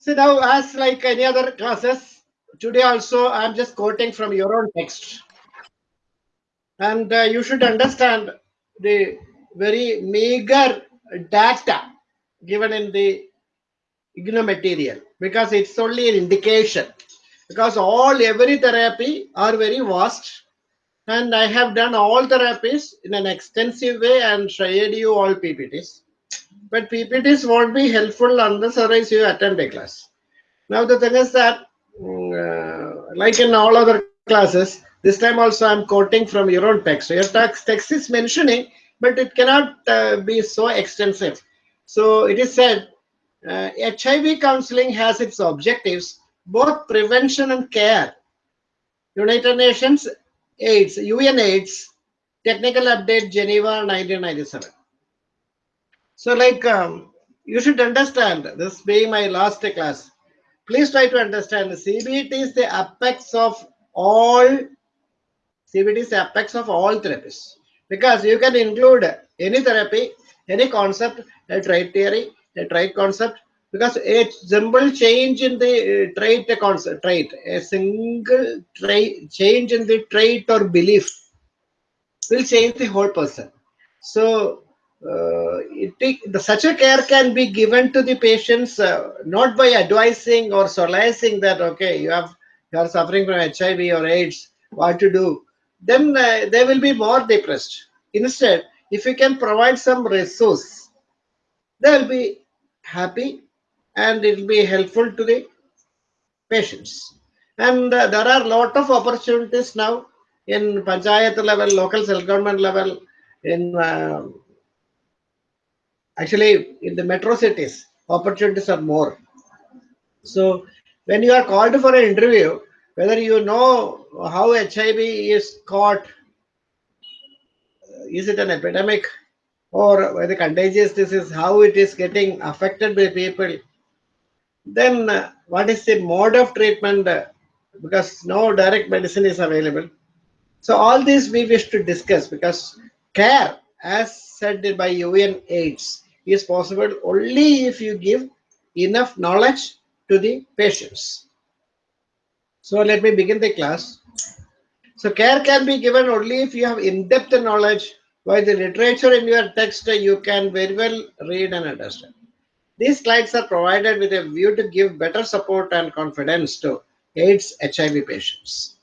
So now, as like any other classes, today also I'm just quoting from your own text. And uh, you should understand the very meager data given in the IGNOU material because it's only an indication. Because all every therapy are very vast and I have done all therapies in an extensive way and shared you all PPTs. But PPTs won't be helpful unless you attend a class. Now the thing is that, uh, like in all other classes, this time also I'm quoting from your own text. So your text, text is mentioning, but it cannot uh, be so extensive. So it is said, uh, HIV counseling has its objectives, both prevention and care. United Nations AIDS, UN AIDS, technical update Geneva 1997. So like um, you should understand this being my last class. Please try to understand CBT is the apex of all CBT is the apex of all therapies because you can include any therapy, any concept, a trait theory, a trait concept, because a simple change in the uh, trait concept, trait, a single trait change in the trait or belief will change the whole person. So uh, it, the, such a care can be given to the patients uh, not by advising or solacing that okay you have you are suffering from HIV or AIDS what to do? Then uh, they will be more depressed. Instead if you can provide some resource they will be happy and it will be helpful to the patients. And uh, there are a lot of opportunities now in panchayat level local self government level in uh, actually in the metro cities opportunities are more. So when you are called for an interview whether you know how hiv is caught is it an epidemic or whether contagious disease how it is getting affected by people then uh, what is the mode of treatment uh, because no direct medicine is available. So all these we wish to discuss because care as said by UN AIDS is possible only if you give enough knowledge to the patients. So let me begin the class. So care can be given only if you have in-depth knowledge while the literature in your text you can very well read and understand. These slides are provided with a view to give better support and confidence to AIDS HIV patients.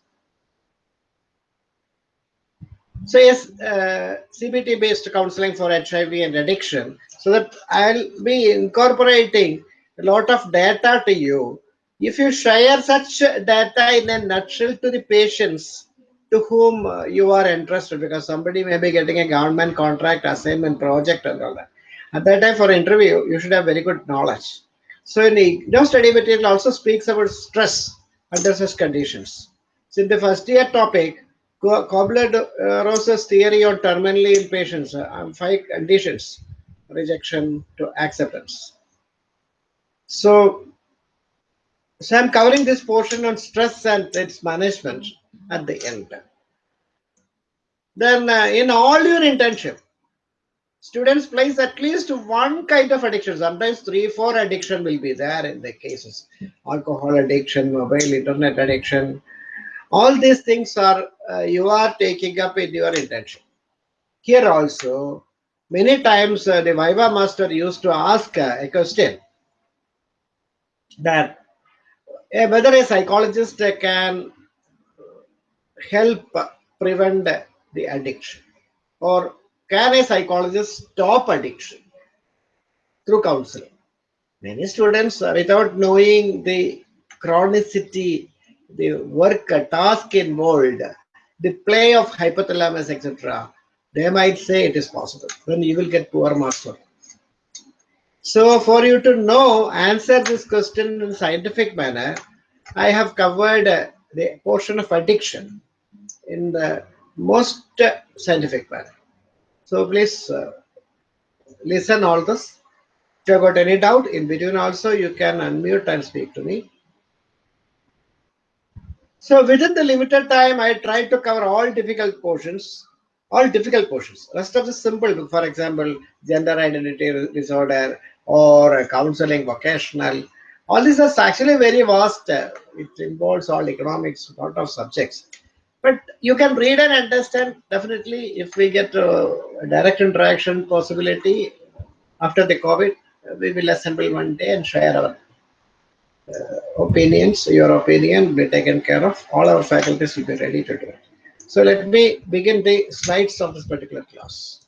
So yes, uh, CBT based counseling for HIV and addiction so that I'll be incorporating a lot of data to you. If you share such data in a nutshell to the patients to whom uh, you are interested, because somebody may be getting a government contract, assignment, project, and all that. At that time, for interview, you should have very good knowledge. So, in the study material also speaks about stress under such conditions. So, in the first year topic, Kubler-Ross's theory on terminally ill patients, uh, five conditions rejection to acceptance. So, so I'm covering this portion on stress and its management at the end. Then uh, in all your internship, students place at least one kind of addiction. Sometimes three, four addiction will be there in the cases. Alcohol addiction, mobile internet addiction. All these things are uh, you are taking up in your intention Here also, many times uh, the Viva master used to ask uh, a question that uh, whether a psychologist can help prevent the addiction or can a psychologist stop addiction through counseling. Many students, uh, without knowing the chronicity, the work, task involved, the play of hypothalamus, etc., they might say it is possible. Then you will get poor marks for. So for you to know, answer this question in scientific manner, I have covered the portion of addiction in the most scientific manner. So please uh, listen all this. If you got any doubt in between also, you can unmute and speak to me. So within the limited time, I tried to cover all difficult portions all difficult portions. Rest of the simple, for example, gender identity disorder or counseling, vocational, All this is actually very vast. It involves all economics, lot of subjects. But you can read and understand definitely if we get a direct interaction possibility after the COVID, we will assemble one day and share our opinions. Your opinion will be taken care of. All our faculties will be ready to do it. So let me begin the slides of this particular class.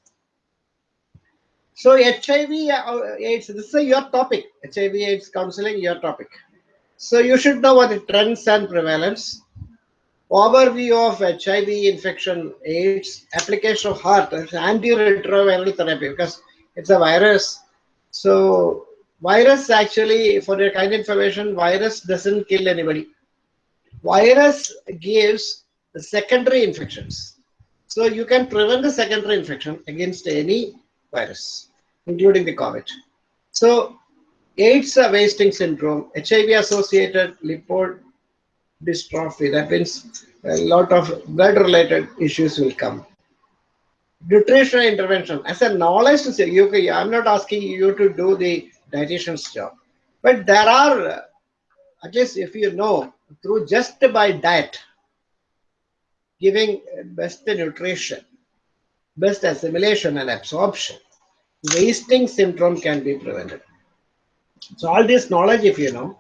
So HIV uh, AIDS, this is your topic. HIV AIDS counseling, your topic. So you should know what the trends and prevalence. Overview of HIV infection, AIDS, application of HAART, antiretroviral therapy because it's a virus. So virus actually, for your kind information, virus doesn't kill anybody. Virus gives secondary infections. So you can prevent the secondary infection against any virus, including the COVID. So AIDS wasting syndrome, HIV-associated lipodystrophy, that means a lot of blood-related issues will come. Nutritional intervention, as a knowledge to say, you, I'm not asking you to do the dietitian's job, but there are, at least if you know, through just by diet, giving best nutrition, best assimilation and absorption, wasting syndrome can be prevented. So all this knowledge, if you know,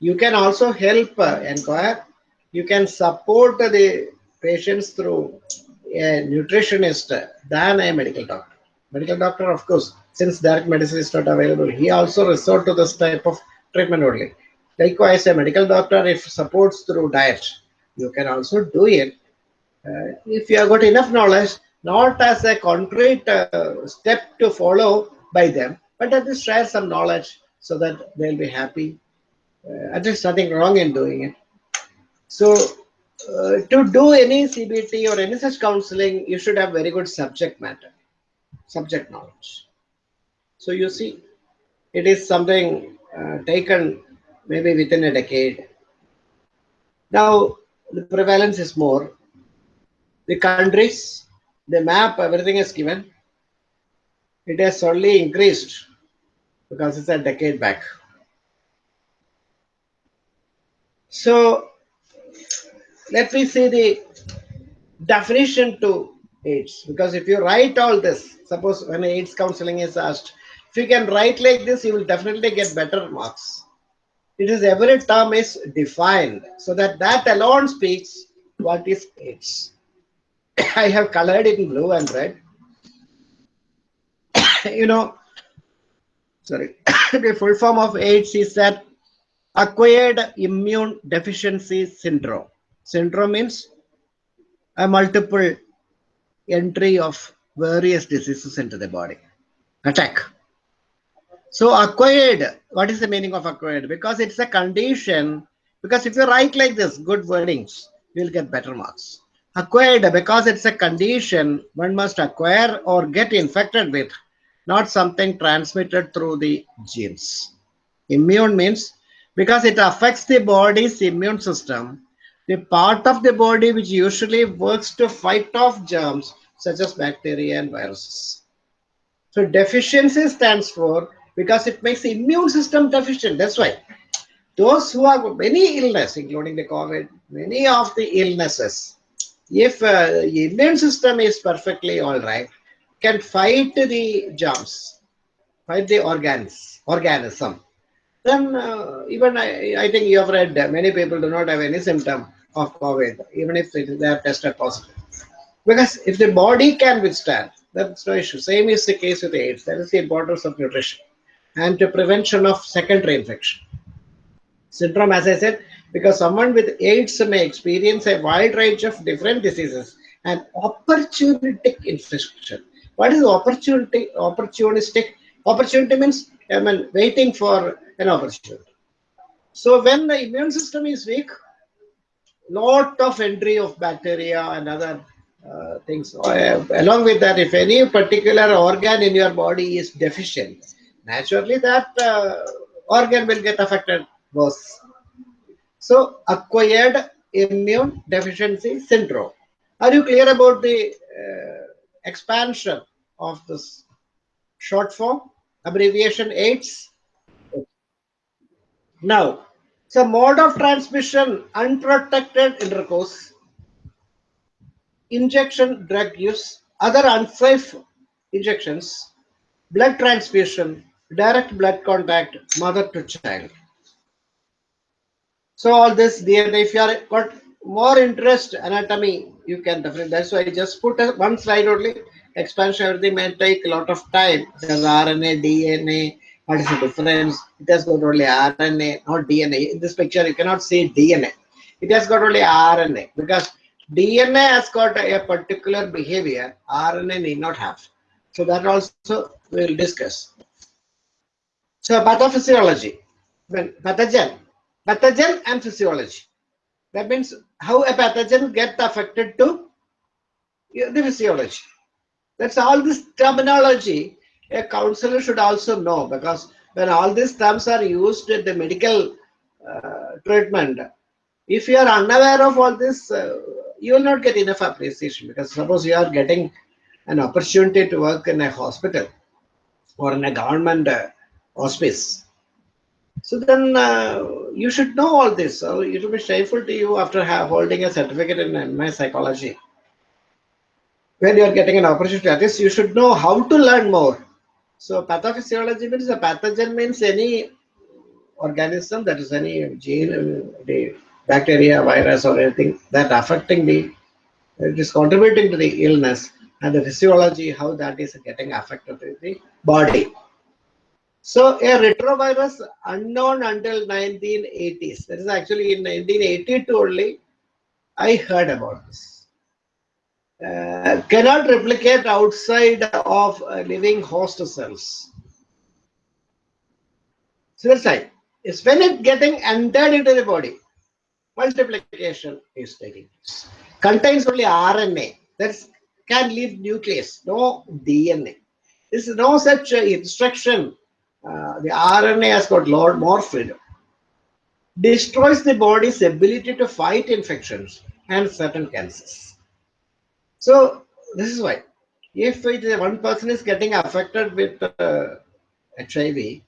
you can also help uh, inquire. You can support the patients through a nutritionist than a medical doctor. Medical doctor, of course, since direct medicine is not available, he also resort to this type of treatment only. Likewise, a medical doctor, if supports through diet, you can also do it. Uh, if you have got enough knowledge, not as a concrete uh, step to follow by them, but at least share some knowledge so that they'll be happy. Uh, at least nothing wrong in doing it. So uh, to do any CBT or any such counseling, you should have very good subject matter, subject knowledge. So you see, it is something uh, taken maybe within a decade. Now, the prevalence is more. The countries, the map, everything is given. It has only increased because it's a decade back. So let me see the definition to AIDS because if you write all this, suppose when AIDS counseling is asked, if you can write like this, you will definitely get better marks. It is every term is defined so that that alone speaks what is AIDS. I have colored it in blue and red. you know, sorry, the full form of AIDS is that acquired immune deficiency syndrome. Syndrome means a multiple entry of various diseases into the body. Attack. So acquired, what is the meaning of acquired? Because it's a condition, because if you write like this, good wordings, you'll get better marks. Acquired, because it's a condition, one must acquire or get infected with not something transmitted through the genes. Immune means because it affects the body's immune system, the part of the body which usually works to fight off germs such as bacteria and viruses. So deficiency stands for because it makes the immune system deficient. That's why those who have many illness, including the COVID, many of the illnesses, if uh, immune system is perfectly all right, can fight the germs, fight the organs, organism. Then uh, even I, I think you have read that many people do not have any symptom of COVID, even if they are tested positive. Because if the body can withstand, that's no issue. Same is the case with AIDS. That is the importance of nutrition and to prevention of secondary infection. Syndrome, as I said, because someone with AIDS may experience a wide range of different diseases and opportunistic infection. What is opportunity? Opportunistic. Opportunity means I mean waiting for an opportunity. So when the immune system is weak, lot of entry of bacteria and other uh, things. Uh, along with that, if any particular organ in your body is deficient, naturally that uh, organ will get affected worse. So acquired immune deficiency syndrome. Are you clear about the uh, expansion of this short form, abbreviation AIDS. Now, so mode of transmission, unprotected intercourse, injection drug use, other unsafe injections, blood transfusion, direct blood contact, mother to child. So all this DNA, if you are got more interest anatomy, you can definitely. That's why I just put a, one slide only. Expansion everything may take a lot of time. There's RNA, DNA. What is the difference? It has got only RNA, not DNA. In this picture, you cannot see DNA. It has got only RNA because DNA has got a particular behavior. RNA need not have. So that also we'll discuss. So pathophysiology, when pathogen, pathogen and physiology. That means how a pathogen gets affected to the physiology. That's all this terminology a counselor should also know because when all these terms are used in the medical uh, treatment, if you are unaware of all this, uh, you will not get enough appreciation because suppose you are getting an opportunity to work in a hospital or in a government uh, hospice. So then uh, you should know all this. So it will be shameful to you after holding a certificate in MA psychology. When you are getting an opportunity, at this, you should know how to learn more. So pathophysiology means a pathogen means any organism that is any gene, the bacteria, virus, or anything that affecting the, it is contributing to the illness, and the physiology how that is getting affected in the body. So a retrovirus unknown until 1980s. That is actually in 1982 only I heard about this. Uh, cannot replicate outside of uh, living host cells. Right. It's when it getting entered into the body, multiplication is taking place. Contains only RNA. That can leave nucleus, no DNA. There is no such uh, instruction. The RNA has got lot more freedom. Destroys the body's ability to fight infections and certain cancers. So this is why if it, one person is getting affected with uh, HIV,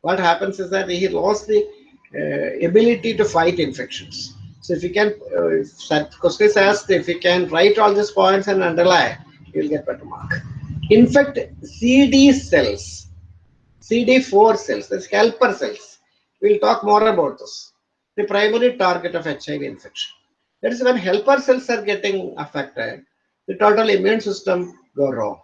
what happens is that he lost the uh, ability to fight infections. So if you can, uh, if Kostis asked if you can write all these points and underline, you will get better mark. Infect CD cells, CD4 cells, that's helper cells. We'll talk more about this. The primary target of HIV infection. That is when helper cells are getting affected, the total immune system go wrong.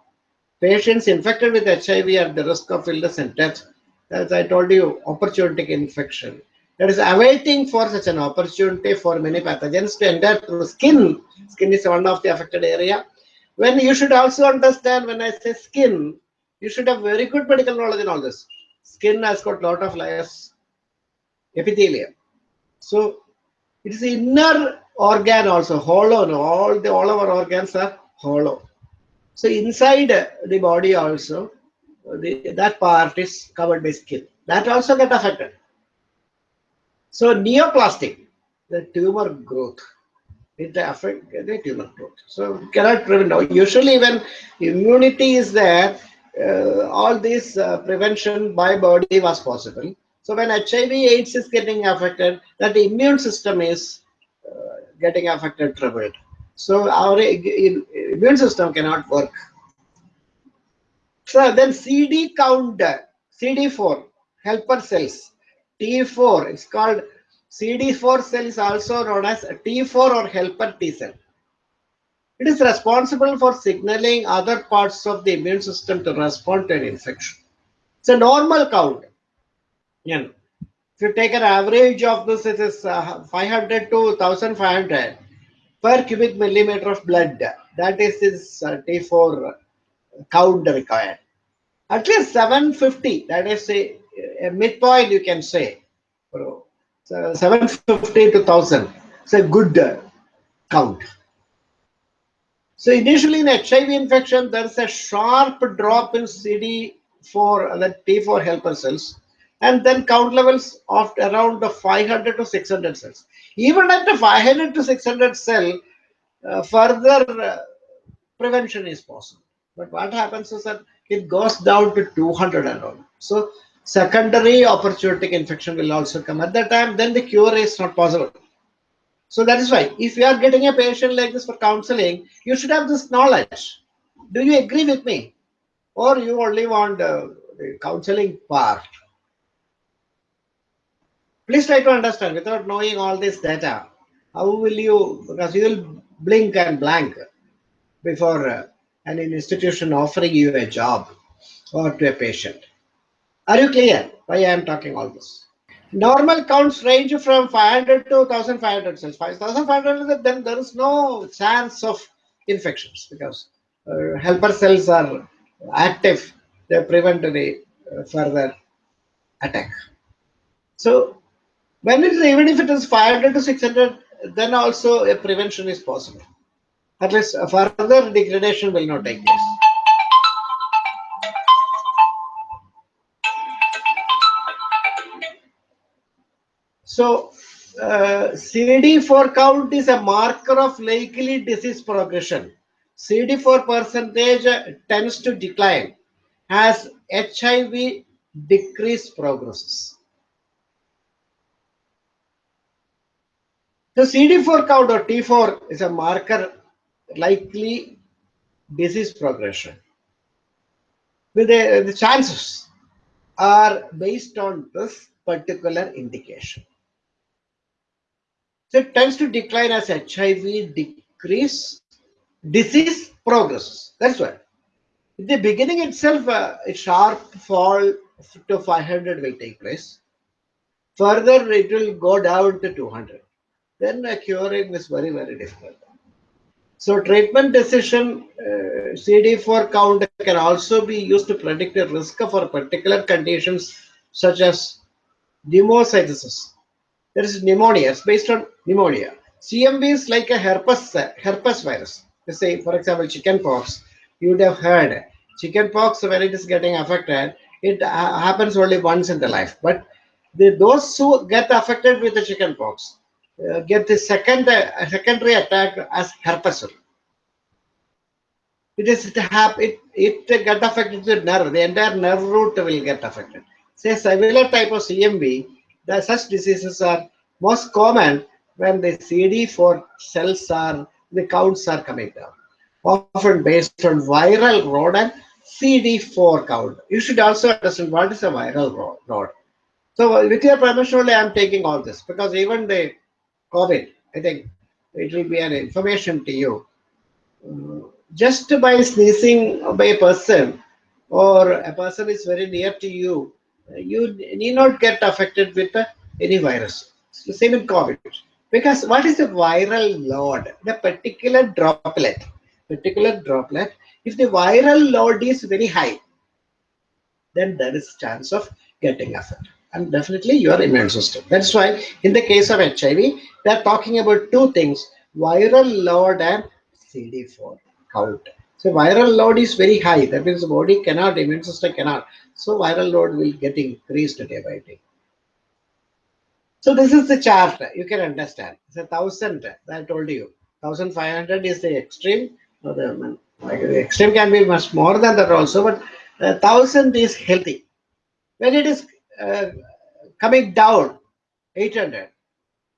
Patients infected with HIV are at the risk of illness and death. As I told you, opportunistic infection. That is awaiting for such an opportunity for many pathogens to enter through skin. Skin is one of the affected area. When you should also understand when I say skin, you should have very good medical knowledge in all this. Skin has got lot of layers, epithelium. So it is inner organ also hollow. No? All the all our organs are hollow. So inside the body also, the, that part is covered by skin. That also get affected. So neoplastic, the tumor growth, it affect the tumor growth. So cannot prevent. Now, usually when immunity is there, all this uh, prevention by body was possible. So when HIV AIDS is getting affected, that the immune system is uh, getting affected, troubled. So our immune system cannot work. So then CD count, CD4, helper cells, T4, it's called CD4 cell is also known as T4 or helper T cell. It is responsible for signaling other parts of the immune system to respond to an infection. It's a normal count. Yeah. If you take an average of this, it is uh, 500 to 1500 per cubic millimeter of blood. That is this uh, T4 count required. At least 750, that is a, a midpoint you can say. So 750 to 1000. It's a good count. So initially in HIV infection, there is a sharp drop in CD4, that T4 helper cells and then count levels of around the 500 to 600 cells. Even at the 500 to 600 cell, uh, further uh, prevention is possible. But what happens is that it goes down to 200 and all. So secondary opportunistic infection will also come. At that time, then the cure is not possible. So that is why if you are getting a patient like this for counseling, you should have this knowledge. Do you agree with me? Or you only want uh, the counseling part? Please try to understand without knowing all this data. How will you, because you will blink and blank before uh, an institution offering you a job or to a patient. Are you clear why I am talking all this? Normal counts range from 500 to 1500 cells. 5500 then there is no chance of infections because uh, helper cells are active. They prevent the uh, further attack. So when it is even if it is 500 to 600, then also a prevention is possible. At least further degradation will not take place. So uh, CD4 count is a marker of likely disease progression. CD4 percentage tends to decline as HIV decrease progresses. The CD4 count or T4 is a marker likely disease progression. With the, the chances are based on this particular indication. So it tends to decline as HIV decrease, disease progresses. That's why. In the beginning itself, uh, a sharp fall to 500 will take place. Further, it will go down to 200 then uh, curing is very, very difficult. So treatment decision uh, CD4 count can also be used to predict the risk for particular conditions such as pneumocystis. Is pneumonia, it's based on pneumonia. CMV is like a herpes, herpes virus. Let's say, for example, chickenpox. You would have heard chickenpox when it is getting affected, it uh, happens only once in the life. But the, those who get affected with the chickenpox, uh, get the second uh, secondary attack as herpes. It is it have it it get affected the nerve. The entire nerve root will get affected. Say similar type of CMV. Such diseases are most common when the CD4 cells are the counts are coming down. Often based on viral and CD4 count. You should also understand what is a viral load. So with your permission only, I am taking all this because even the COVID. I think it will be an information to you. Uh, just by sneezing by a person or a person is very near to you, you need not get affected with uh, any virus. It's the same in COVID. Because what is the viral load? The particular droplet, particular droplet, if the viral load is very high, then there is chance of getting affected and definitely your immune system. That's why in the case of HIV, they're talking about two things, viral load and CD4 count. So viral load is very high. That means the body cannot, immune system cannot. So viral load will get increased day by day. So this is the chart. You can understand. It's a thousand. I told you. 1500 is the extreme. So the, like the extreme can be much more than that also, but a thousand is healthy. When it is uh, coming down 800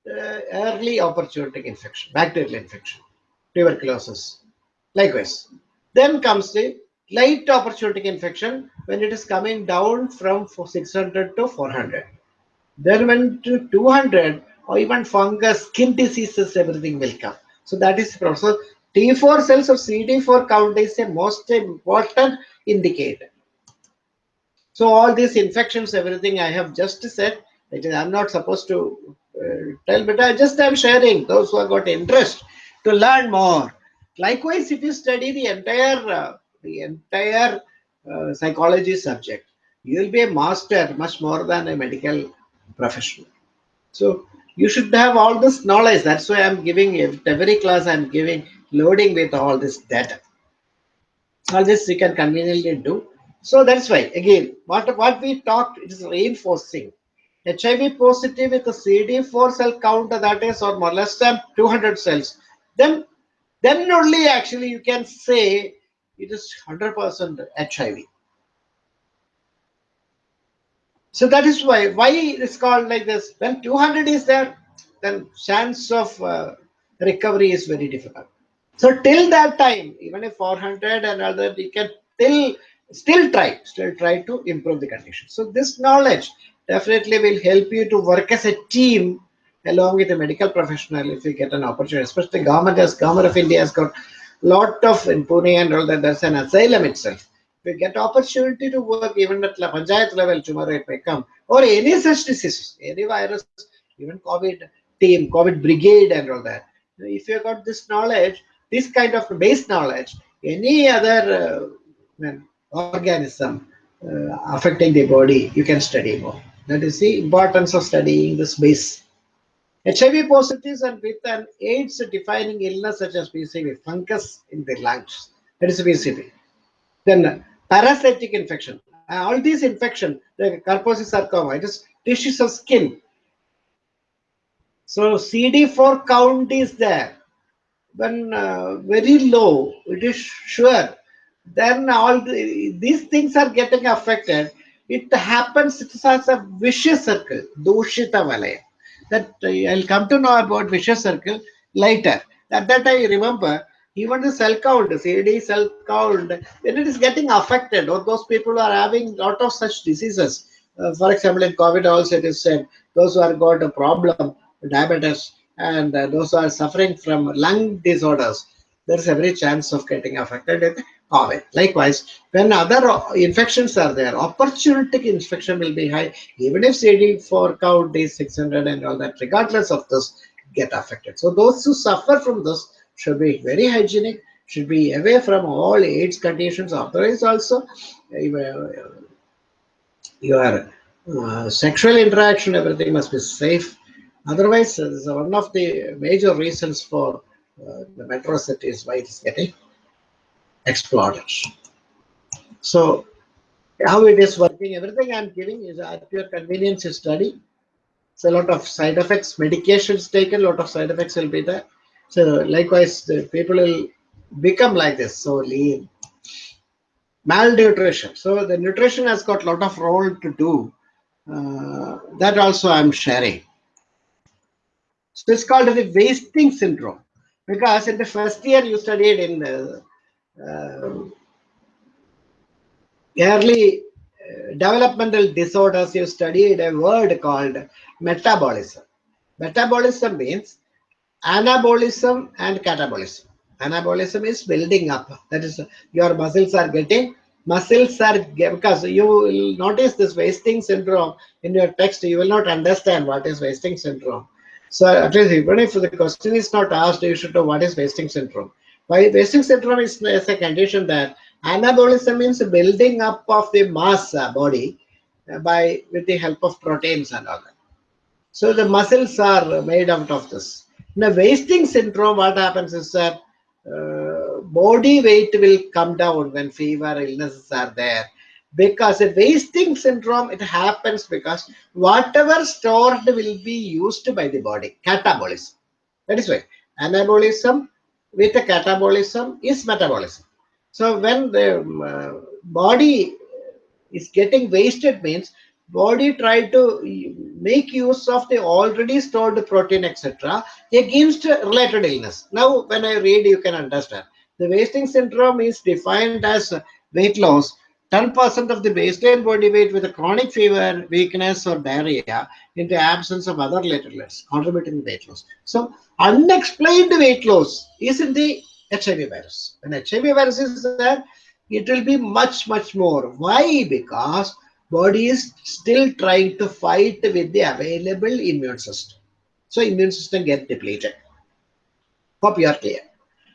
uh, early opportunistic infection bacterial infection tuberculosis likewise then comes the light opportunistic infection when it is coming down from 600 to 400 then when to 200 or even fungus skin diseases everything will come. So that is the process. T4 cells or cd4 count is a most important indicator. So all these infections, everything I have just said, I'm not supposed to uh, tell, but I just am sharing those who have got interest to learn more. Likewise, if you study the entire uh, the entire uh, psychology subject, you will be a master much more than a medical professional. So you should have all this knowledge. That's why I'm giving every class I'm giving loading with all this data. All this you can conveniently do. So that's why, again, what, what we talked is reinforcing. HIV positive with a CD4 cell count that is or more less than 200 cells, then, then only actually you can say it is 100% HIV. So that is why why it's called like this. When 200 is there, then chance of uh, recovery is very difficult. So till that time, even if 400 and other, you can still still try, still try to improve the condition. So this knowledge definitely will help you to work as a team along with a medical professional if you get an opportunity. Especially government has government of India has got lot of in Pune and all that. There's an asylum itself. If you get opportunity to work even at the panchayat level tomorrow it may come or any such diseases, any virus, even COVID team, COVID brigade and all that. If you got this knowledge, this kind of base knowledge, any other uh, organism uh, affecting the body, you can study more. That is the importance of studying this base. HIV positives and with an AIDS defining illness such as PCV, fungus in the lungs, that is PCV. Then parasitic infection, uh, all these infection, the Kaposi sarcoma, it is tissues of skin. So CD4 count is there when uh, very low, it is sure, then all the, these things are getting affected. It happens, it has a vicious circle, Doshita Valaya. That uh, I'll come to know about vicious circle later. At that I remember, even the cell count, CD cell count, when it is getting affected, or those people are having lot of such diseases. Uh, for example, in COVID also it is said, those who have got a problem, diabetes, and uh, those who are suffering from lung disorders, there's every chance of getting affected COVID. Likewise, when other infections are there, opportunistic infection will be high, even if CD4 count is 600 and all that, regardless of this, get affected. So those who suffer from this should be very hygienic, should be away from all AIDS conditions, otherwise also your uh, sexual interaction, everything must be safe Otherwise, uh, this is one of the major reasons for uh, the metro cities why it is getting exploded. So, how it is working, everything I'm giving is at your convenience study. So, a lot of side effects, medications taken, a lot of side effects will be there. So, likewise, the people will become like this, so lean. Malnutrition. So, the nutrition has got a lot of role to do. Uh, that also I'm sharing. So it's called the wasting syndrome because in the first year you studied in uh, uh, early uh, developmental disorders, you studied a word called metabolism. Metabolism means anabolism and catabolism. Anabolism is building up. That is, your muscles are getting muscles are because you will notice this wasting syndrome in your text. You will not understand what is wasting syndrome so at least even if the question is not asked, you should know what is wasting syndrome. Why wasting syndrome is, is a condition that anabolism means building up of the mass uh, body uh, by with the help of proteins and all that. So the muscles are made out of this. In a wasting syndrome, what happens is that uh, body weight will come down when fever illnesses are there because a wasting syndrome it happens because whatever stored will be used by the body catabolism that is why anabolism with a catabolism is metabolism. So when the uh, body is getting wasted means body try to make use of the already stored protein etc against related illness. Now when i read you can understand. The wasting syndrome is defined as weight loss 10% of the baseline body weight with a chronic fever, weakness, or diarrhea in the absence of other platelets contributing to weight loss. So, unexplained weight loss is in the HIV virus. When HIV virus is there, it will be much, much more. Why? Because body is still trying to fight with the available immune system. So, immune system get depleted. Hope you are clear.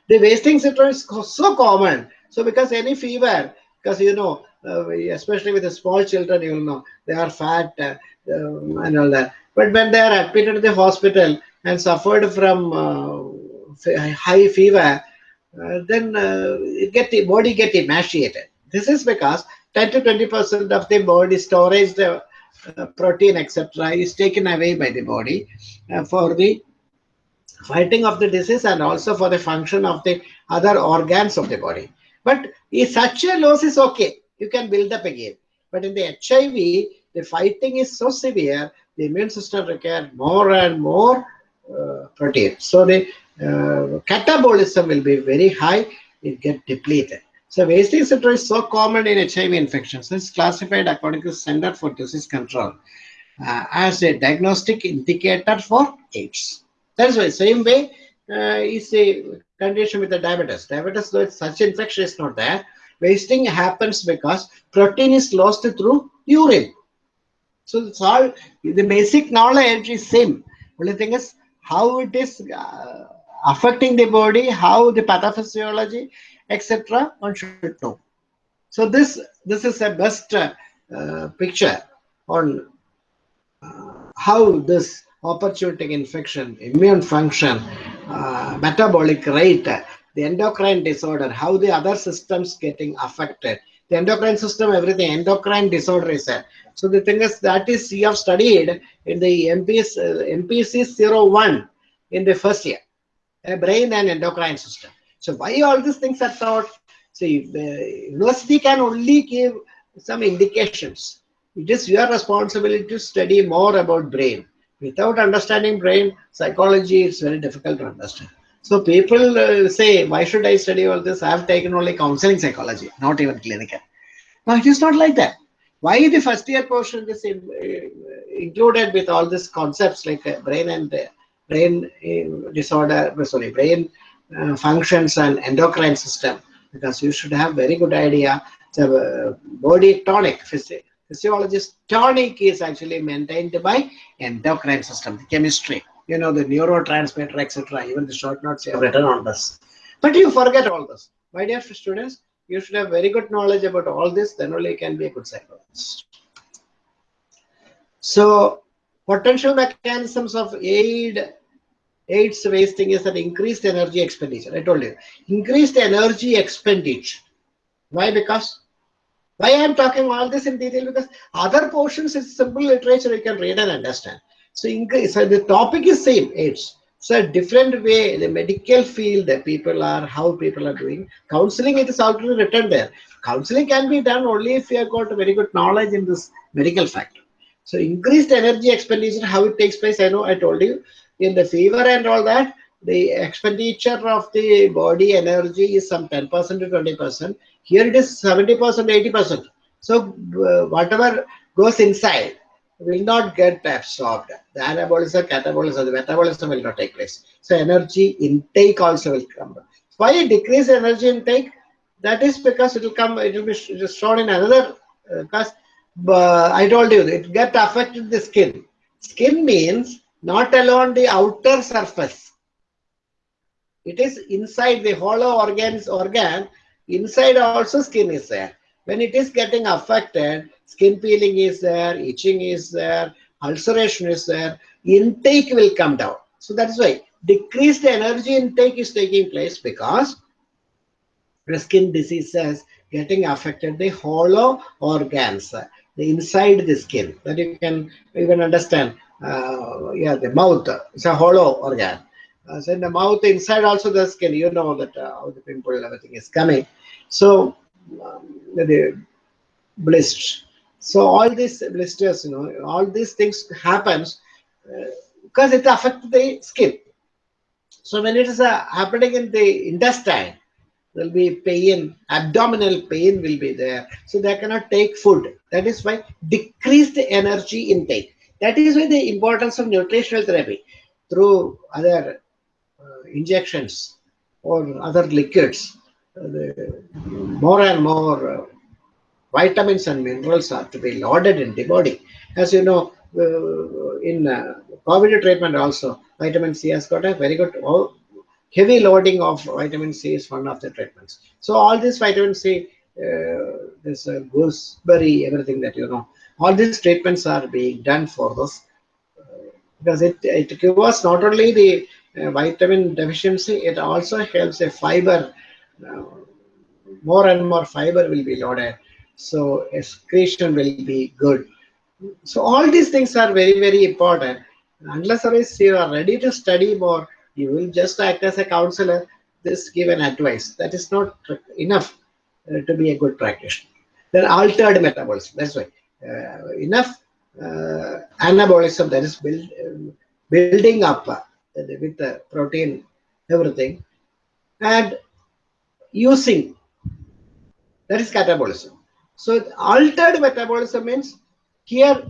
The wasting syndrome is so common. So, because any fever, because you know uh, especially with the small children you know they are fat uh, um, and all that. But when they are admitted to the hospital and suffered from uh, high fever uh, then uh, get the body get emaciated. This is because 10 to 20 percent of the body storage the protein etc is taken away by the body for the fighting of the disease and also for the function of the other organs of the body. But if such a loss is okay, you can build up again. But in the HIV, the fighting is so severe, the immune system require more and more uh, protein. So the uh, catabolism will be very high, it get depleted. So wasting syndrome is so common in HIV infections. It's classified according to Center for Disease Control uh, as a diagnostic indicator for AIDS. That's why same way uh, is a condition with the diabetes. Diabetes, though such infection is not there, wasting happens because protein is lost through urine. So it's all the basic knowledge is same. Only thing is how it is uh, affecting the body, how the pathophysiology, etc. One should know. So this this is a best uh, picture on uh, how this opportunistic infection, immune function, uh, metabolic rate, the endocrine disorder, how the other systems getting affected. The endocrine system, everything, endocrine disorder is there. So the thing is that is you have studied in the MPC, uh, MPC 01 in the first year, brain and endocrine system. So why all these things are taught? See, the university can only give some indications. It is your responsibility to study more about brain. Without understanding brain psychology, it's very difficult to understand. So people uh, say, why should I study all this? I have taken only counseling psychology, not even clinical. Now it is not like that. Why the first year portion is in, uh, included with all these concepts like uh, brain and uh, brain uh, disorder, sorry, brain uh, functions and endocrine system? Because you should have very good idea. The body tonic, physio physiologist tonic is actually maintained by endocrine system, the chemistry you know, the neurotransmitter, etc. Even the short notes you have written on this. But you forget all this. My dear students, you should have very good knowledge about all this, then only you can be a good psychologist. So, potential mechanisms of aid AIDS wasting is an increased energy expenditure. I told you, increased energy expenditure. Why? Because why I am talking all this in detail? Because other portions is simple literature you can read and understand. So, so the topic is same, AIDS. So a different way, the medical field that people are, how people are doing. Counseling, it is already written there. Counseling can be done only if you have got very good knowledge in this medical factor. So increased energy expenditure, how it takes place, I know I told you. In the fever and all that, the expenditure of the body energy is some 10% to 20%. Here it is 70%, 80%. So uh, whatever goes inside, will not get absorbed. The anabolism, catabolism, the metabolism will not take place. So energy intake also will come. Why decrease energy intake? That is because it will come, it will be shown in another, because uh, I told you, it get affected the skin. Skin means not alone the outer surface. It is inside the hollow organs, organ, inside also skin is there. When it is getting affected, skin peeling is there, itching is there, ulceration is there, intake will come down. So that is why decreased energy intake is taking place because the skin diseases getting affected the hollow organs, the inside the skin. That you can even understand. Uh, yeah, the mouth is a hollow organ. Uh, so in the mouth, inside also the skin, you know that uh, how the pimple everything is coming. So um, the blisters so all these blisters, you know, all these things happens uh, because it affects the skin. So when it is uh, happening in the intestine, will be pain, abdominal pain will be there. So they cannot take food. That is why decreased energy intake. That is why the importance of nutritional therapy through other uh, injections or other liquids. Uh, more and more uh, vitamins and minerals are to be loaded in the body. As you know, uh, in uh, COVID treatment also, vitamin C has got a very good oh, heavy loading of vitamin C is one of the treatments. So all this vitamin C, uh, this uh, gooseberry, everything that you know, all these treatments are being done for uh, because it, it gives us not only the uh, vitamin deficiency, it also helps a fiber, uh, more and more fiber will be loaded so excretion will be good. So all these things are very, very important. Unless you are ready to study more, you will just act as a counselor, this give an advice. That is not enough uh, to be a good practitioner. Then altered metabolism, that's why. Uh, enough uh, anabolism that is build, uh, building up uh, with the protein, everything, and using that is catabolism. So altered metabolism means here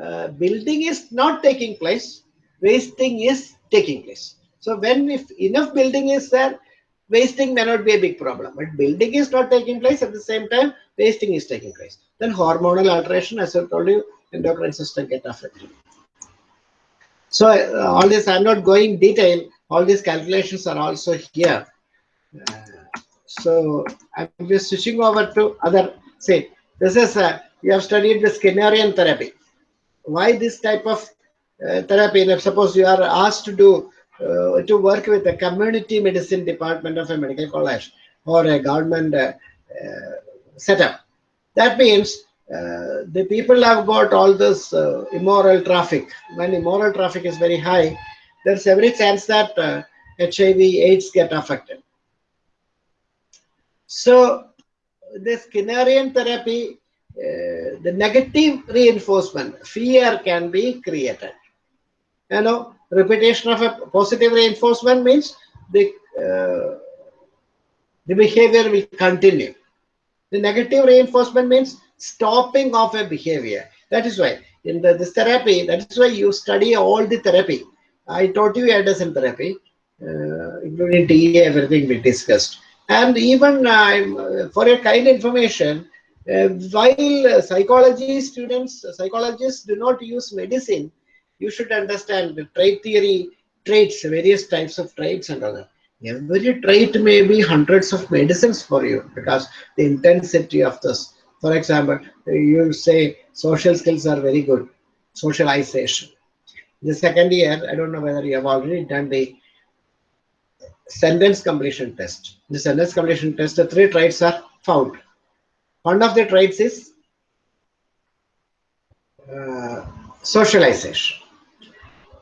uh, building is not taking place, wasting is taking place. So when if enough building is there, wasting may not be a big problem. But building is not taking place at the same time, wasting is taking place. Then hormonal alteration, as I told you, endocrine system get affected. So uh, all this, I'm not going detail. All these calculations are also here. Uh, so I'm just switching over to other, say, this is, uh, you have studied the Skinnerian therapy. Why this type of uh, therapy? And suppose you are asked to do, uh, to work with the community medicine department of a medical college or a government uh, uh, setup. That means uh, the people have got all this uh, immoral traffic. When immoral traffic is very high, there's every chance that uh, HIV AIDS get affected. So the Skinnerian therapy, uh, the negative reinforcement, fear can be created. You know, repetition of a positive reinforcement means the uh, the behavior will continue. The negative reinforcement means stopping of a behavior. That is why in the, this therapy, that is why you study all the therapy. I taught you Anderson therapy, uh, including TA, everything we discussed. And even uh, for your kind information, uh, while psychology students, psychologists do not use medicine, you should understand the trait theory, traits, various types of traits and that. Every trait may be hundreds of medicines for you because the intensity of this. For example, you say social skills are very good, socialization. The second year, I don't know whether you have already done the sentence completion test. The sentence completion test, the three traits are found. One of the traits is uh, socialization.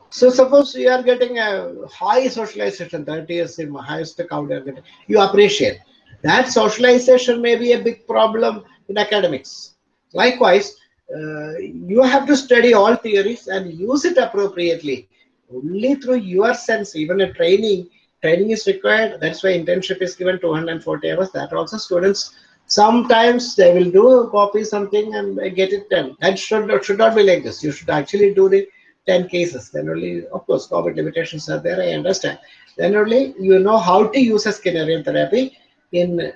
So suppose you are getting a high socialization, that is the highest count you are getting, you appreciate. That socialization may be a big problem in academics. Likewise, uh, you have to study all theories and use it appropriately. Only through your sense, even a training, training is required. That's why internship is given 240 hours. That also students sometimes they will do copy something and get it done. That should should not be like this. You should actually do the 10 cases. Then only, of course, COVID limitations are there. I understand. Then only you know how to use a Skinnerian therapy in uh,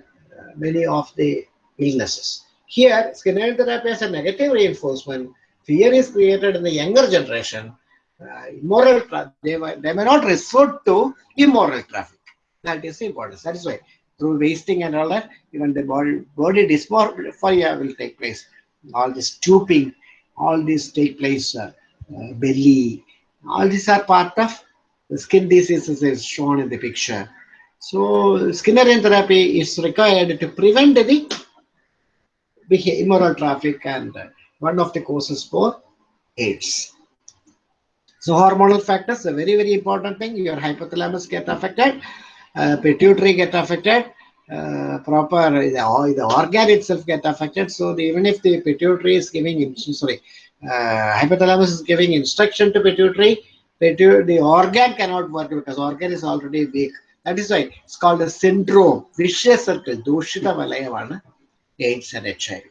many of the illnesses. Here, Skinnerian therapy has a negative reinforcement. Fear is created in the younger generation uh, immoral they, they may not resort to immoral traffic. That is important. That is why through wasting and all that, even the body body dysmorphia will take place. All this stooping, all this take place, uh, uh, belly, all these are part of the skin diseases is shown in the picture. So Skinnerian therapy is required to prevent the immoral traffic and one of the causes for AIDS. So hormonal factors, a very, very important thing. Your hypothalamus get affected, uh, pituitary get affected, uh, proper the, the organ itself get affected. So the, even if the pituitary is giving, sorry, uh, hypothalamus is giving instruction to pituitary, pituitary, the organ cannot work because organ is already weak. That is why it's called a syndrome, vicious circle, Dushita Valayavana, AIDS and HIV.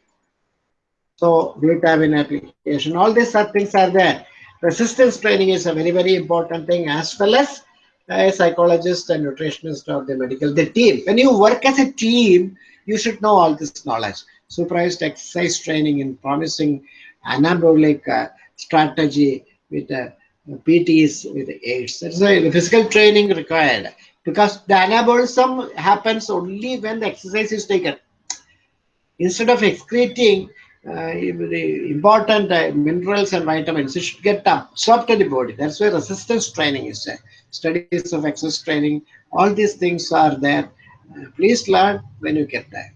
So glutamine application, all these things are there resistance training is a very, very important thing as well as a psychologist and nutritionist or the medical, the team. When you work as a team, you should know all this knowledge. Supervised exercise training in promising anabolic uh, strategy with uh, PTs with AIDS. That's why the physical training required because the anabolism happens only when the exercise is taken. Instead of excreting uh, important uh, minerals and vitamins, it should get absorbed in the body. That's why resistance training is there. Studies of exercise training, all these things are there. Uh, please learn when you get there.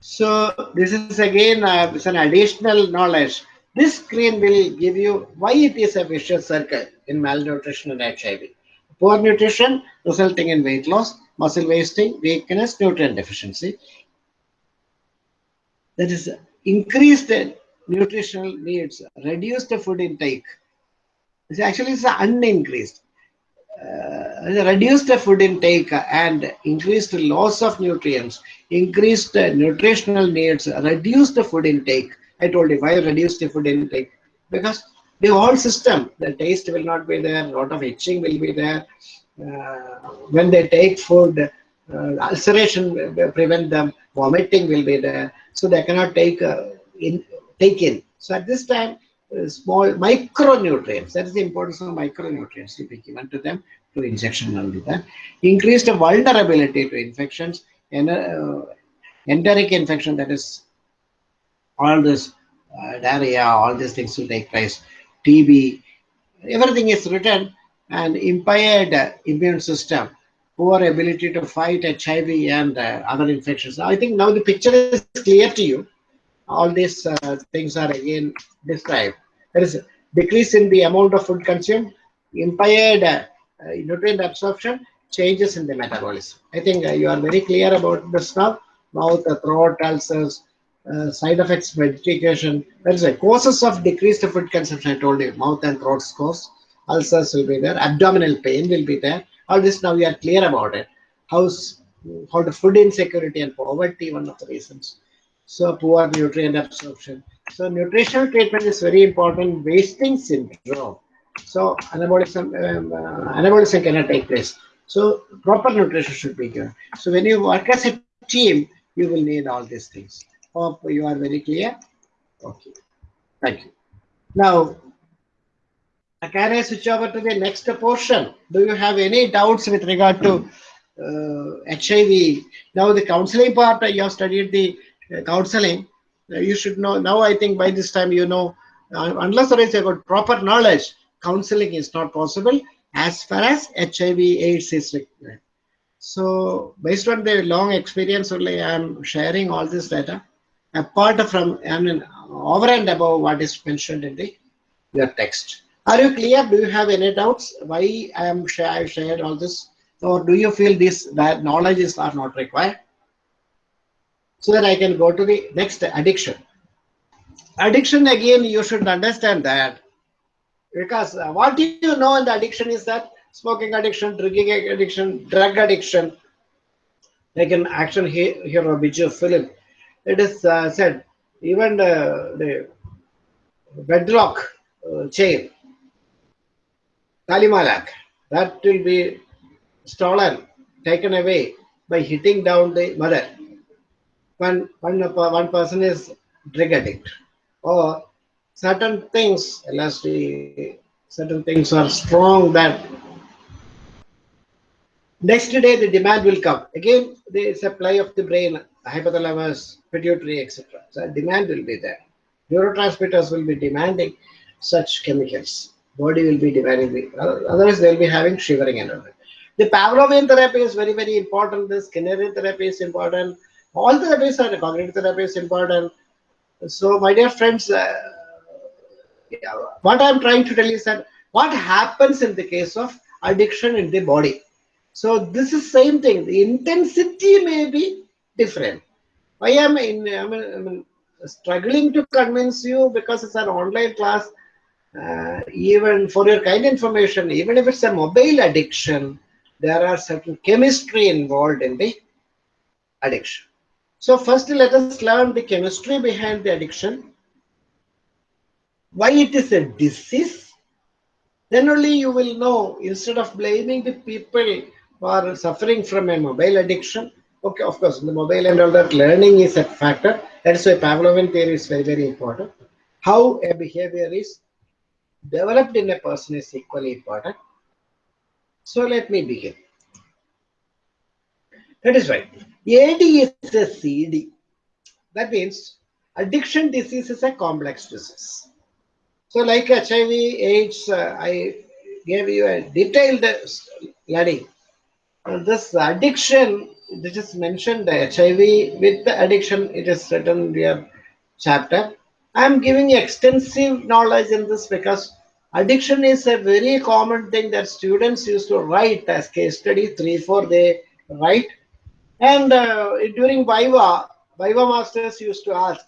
So this is again uh, it's an additional knowledge. This screen will give you why it is a vicious circle in malnutrition and HIV. Poor nutrition resulting in weight loss, muscle wasting, weakness, nutrient deficiency that is increased nutritional needs, reduced the food intake. It's actually it's unincreased. Uh, reduced food intake and increased loss of nutrients, increased nutritional needs, reduced the food intake. I told you why reduced the food intake because the whole system, the taste will not be there, a lot of itching will be there. Uh, when they take food, uh, ulceration will prevent them, vomiting will be there, so they cannot take uh, in take in. So at this time, uh, small micronutrients, that is the importance of micronutrients to be given to them to injection only that. Increased vulnerability to infections, and uh, enteric infection, that is all this uh, diarrhea, all these things will take place. TB, everything is written and impaired immune system, poor ability to fight HIV and uh, other infections. I think now the picture is clear to you. All these uh, things are again described. There is decrease in the amount of food consumed, impaired uh, nutrient absorption, changes in the metabolism. I think uh, you are very clear about this now. Mouth, throat ulcers, uh, side effects, medication. There is a causes of decreased food consumption. I told you, mouth and throat scores, ulcers will be there, abdominal pain will be there. All this now we are clear about it. How's how the food insecurity and poverty one of the reasons. So poor nutrient absorption. So nutritional treatment is very important. Wasting syndrome. So anabolism, um, uh, anabolism cannot take place. So proper nutrition should be given. So when you work as a team, you will need all these things. Hope you are very clear. Okay. Thank you. Now, can I switch over to the next portion? Do you have any doubts with regard to uh, HIV? Now, the counseling part, you have studied the uh, counseling. Uh, you should know. Now, I think by this time, you know, uh, unless there is a good proper knowledge, counseling is not possible as far as HIV AIDS is required. So, based on the long experience only, I am sharing all this data apart from, I mean, over and above what is mentioned in the your text. Are you clear? Do you have any doubts why I am I shared all this, or do you feel this that knowledge is are not required? So that I can go to the next addiction. Addiction again, you should understand that because uh, what you know in the addiction is that smoking addiction, drinking addiction, drug addiction. Like an action here, hero Biju film it is uh, said even the, the bedrock uh, chain, Talimalak, that will be stolen, taken away by hitting down the mother. When, when one person is drug addict or certain things, LSD, certain things are strong that next day the demand will come. Again, the supply of the brain hypothalamus, pituitary, etc. So demand will be there. Neurotransmitters will be demanding such chemicals. Body will be demanding. The, otherwise, they'll be having shivering and all that. The Pavlovian therapy is very, very important. The Skinnerian therapy is important. All therapies are cognitive therapy is important. So, my dear friends, uh, what I'm trying to tell you is that what happens in the case of addiction in the body. So, this is same thing. The intensity may be different. I am in, I mean, I mean, struggling to convince you because it's an online class. Uh, even for your kind information, even if it's a mobile addiction, there are certain chemistry involved in the addiction. So first let us learn the chemistry behind the addiction, why it is a disease. Then only you will know, instead of blaming the people who are suffering from a mobile addiction, Okay, of course, the mobile and all that learning is a factor. That's why Pavlovian theory is very, very important. How a behavior is developed in a person is equally important. So let me begin. That is right. AD is a CD. That means addiction disease is a complex disease. So like HIV, AIDS, uh, I gave you a detailed study. This addiction this is mentioned the HIV with the addiction, it is written in your chapter. I am giving extensive knowledge in this because addiction is a very common thing that students used to write as case study, three, four they write. And uh, during Viva, Viva masters used to ask,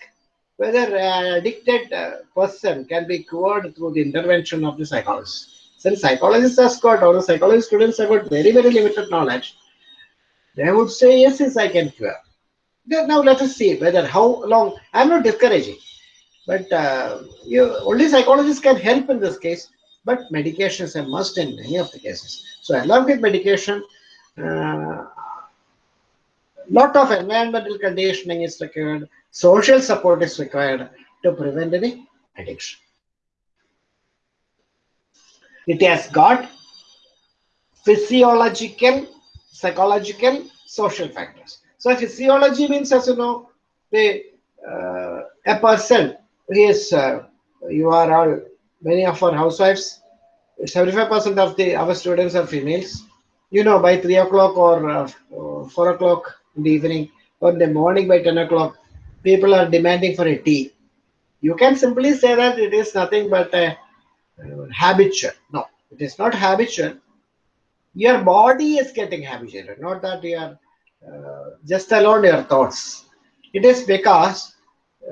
whether an addicted uh, person can be cured through the intervention of the psychologist. Since psychologists are got, or the psychology students have got very, very limited knowledge, they would say, yes, yes, I can cure. Now let us see whether how long, I'm not discouraging, but uh, you, only psychologists can help in this case, but medication is a must in many of the cases. So along with medication, uh, lot of environmental conditioning is required, social support is required to prevent any addiction. It has got physiological, psychological, social factors. So physiology means, as you know, the uh, a person is uh, you are all many of our housewives, 75% of the our students are females. You know, by three o'clock or uh, four o'clock in the evening or in the morning by 10 o'clock, people are demanding for a tea. You can simply say that it is nothing but a uh, habitual. No, it is not habitual. Your body is getting habituated, not that you are uh, just alone your thoughts. It is because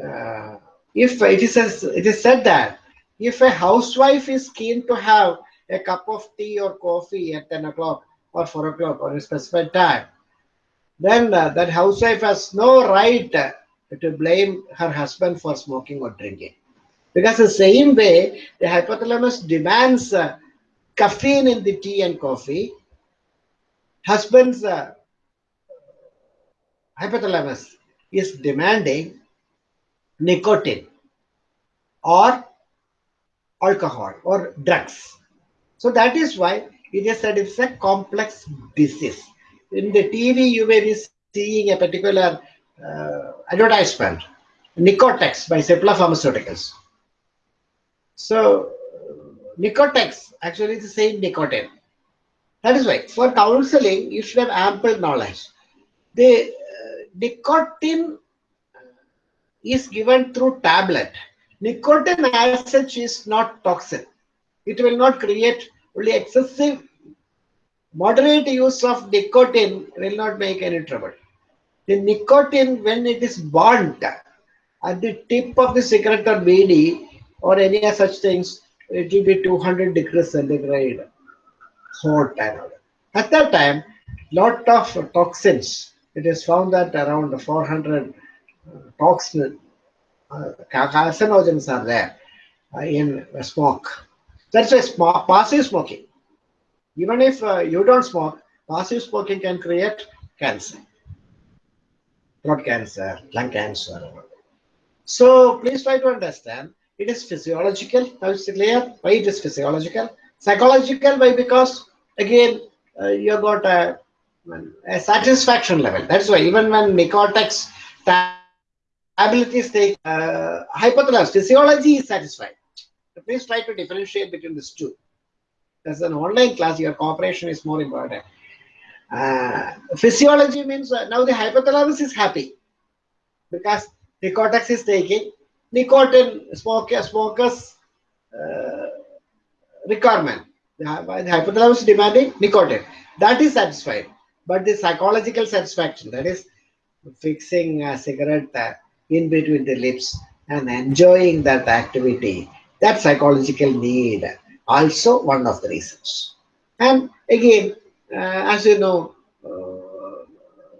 uh, if it is it is said that if a housewife is keen to have a cup of tea or coffee at 10 o'clock or 4 o'clock or a specified time, then uh, that housewife has no right to blame her husband for smoking or drinking. Because the same way, the hypothalamus demands uh, caffeine in the tea and coffee, husband's uh, hypothalamus is demanding nicotine or alcohol or drugs. So that is why it is said it's a complex disease. In the TV, you may be seeing a particular uh, advertisement, Nicotex by Cipla Pharmaceuticals. So, Nicotex actually is the same nicotine. That is why for counseling, you should have ample knowledge. The uh, nicotine is given through tablet. Nicotine as such is not toxic. It will not create only excessive, moderate use of nicotine will not make any trouble. The nicotine, when it is burnt at the tip of the cigarette or bidi or any such things, it will be 200 degrees centigrade hot and. At that time, lot of toxins. It is found that around 400 toxins, uh, carcinogens are there uh, in smoke. That's why smoke, passive smoking. Even if uh, you don't smoke, passive smoking can create cancer throat cancer, lung cancer. So please try to understand it is physiological. Now it's clear why it is physiological. Psychological, why? Because again, uh, you got a, a, satisfaction level. That's why even when Nicotex abilities take uh, hypothalamus, physiology is satisfied. So please try to differentiate between these two. As an online class, your cooperation is more important. Uh, physiology means uh, now the hypothalamus is happy because the cortex is taking nicotine smoker, smokers uh, requirement. The, hypothalamus demanding nicotine. That is satisfied. But the psychological satisfaction, that is fixing a cigarette in between the lips and enjoying that activity, that psychological need, also one of the reasons. And again, uh, as you know, uh,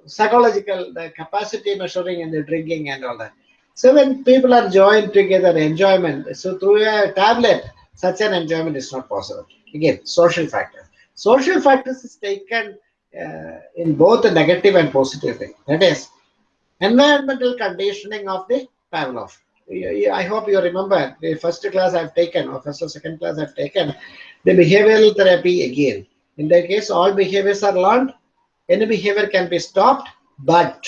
psychological the capacity measuring and the drinking and all that. So when people are joined together, enjoyment. So through a tablet, such an enjoyment is not possible. Again, social factor. Social factors is taken uh, in both the negative and positive way. That is, environmental conditioning of the Pavlov. I hope you remember the first class I've taken, or first or second class I've taken, the behavioral therapy again. In that case, all behaviors are learned. Any behavior can be stopped, but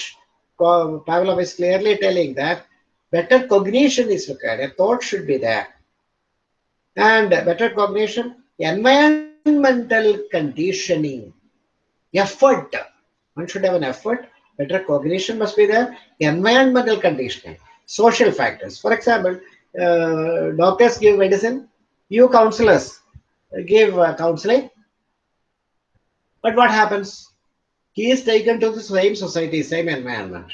Pavlov is clearly telling that better cognition is required. A thought should be there. And better cognition, environmental conditioning, effort. One should have an effort. Better cognition must be there. Environmental conditioning, social factors. For example, uh, doctors give medicine, you counselors give uh, counseling, but what happens? He is taken to the same society, same environment.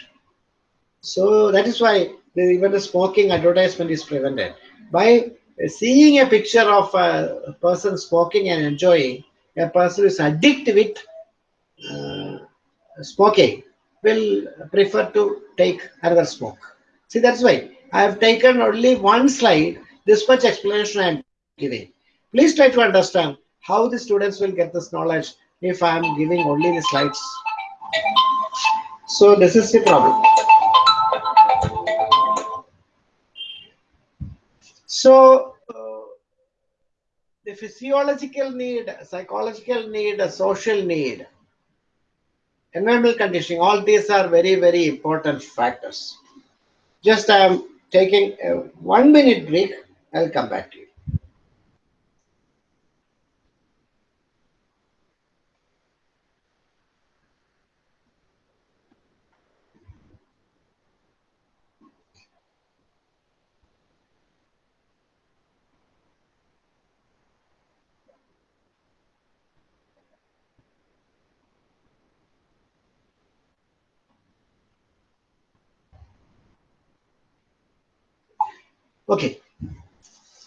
So that is why even the smoking advertisement is prevented. By seeing a picture of a person smoking and enjoying, a person is addicted with uh, smoking will prefer to take another smoke. See, that's why I have taken only one slide. This much explanation I am giving. Please try to understand how the students will get this knowledge if I am giving only the slides. So this is the problem. So uh, the physiological need, psychological need, social need, environmental conditioning, all these are very, very important factors. Just I am taking a one minute break. I'll come back to you. Okay.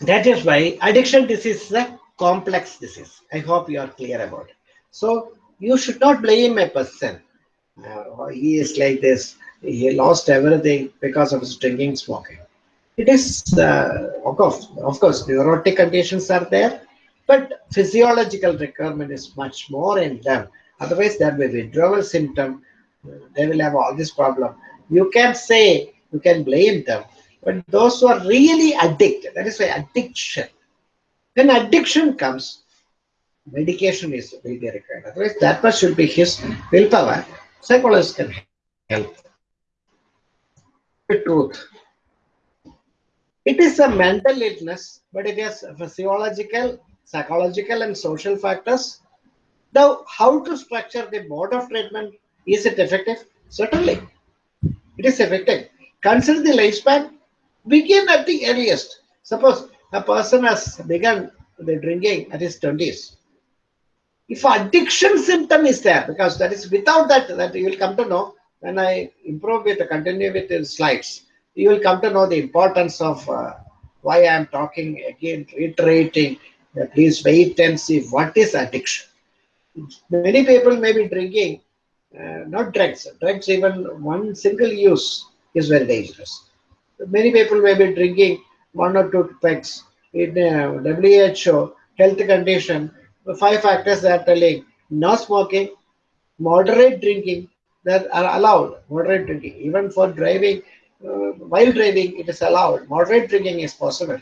That is why addiction disease is a complex disease. I hope you are clear about it. So you should not blame a person. Uh, he is like this. He lost everything because of his drinking, smoking. It is, uh, of course, of course, neurotic conditions are there, but physiological requirement is much more in them. Otherwise, there will be withdrawal symptom. They will have all this problem. You can say, you can blame them, but those who are really addicted, that is why addiction. When addiction comes, medication is be required. Otherwise, that much should be his willpower. Psychologists can help. The truth. It is a mental illness, but it has physiological, psychological, and social factors. Now, how to structure the mode of treatment? Is it effective? Certainly. It is effective. Consider the lifespan begin at the earliest. Suppose a person has begun the drinking at his 20s. If addiction symptom is there, because that is without that, that you will come to know when I improve with, continue with the slides, you will come to know the importance of uh, why I am talking again, reiterating, uh, please wait and see what is addiction. Many people may be drinking, uh, not drugs, drugs even one single use is very dangerous many people may be drinking one or two packs. In WHO health condition, the five factors they are telling no smoking, moderate drinking that are allowed. Moderate drinking, even for driving, uh, while driving, it is allowed. Moderate drinking is possible.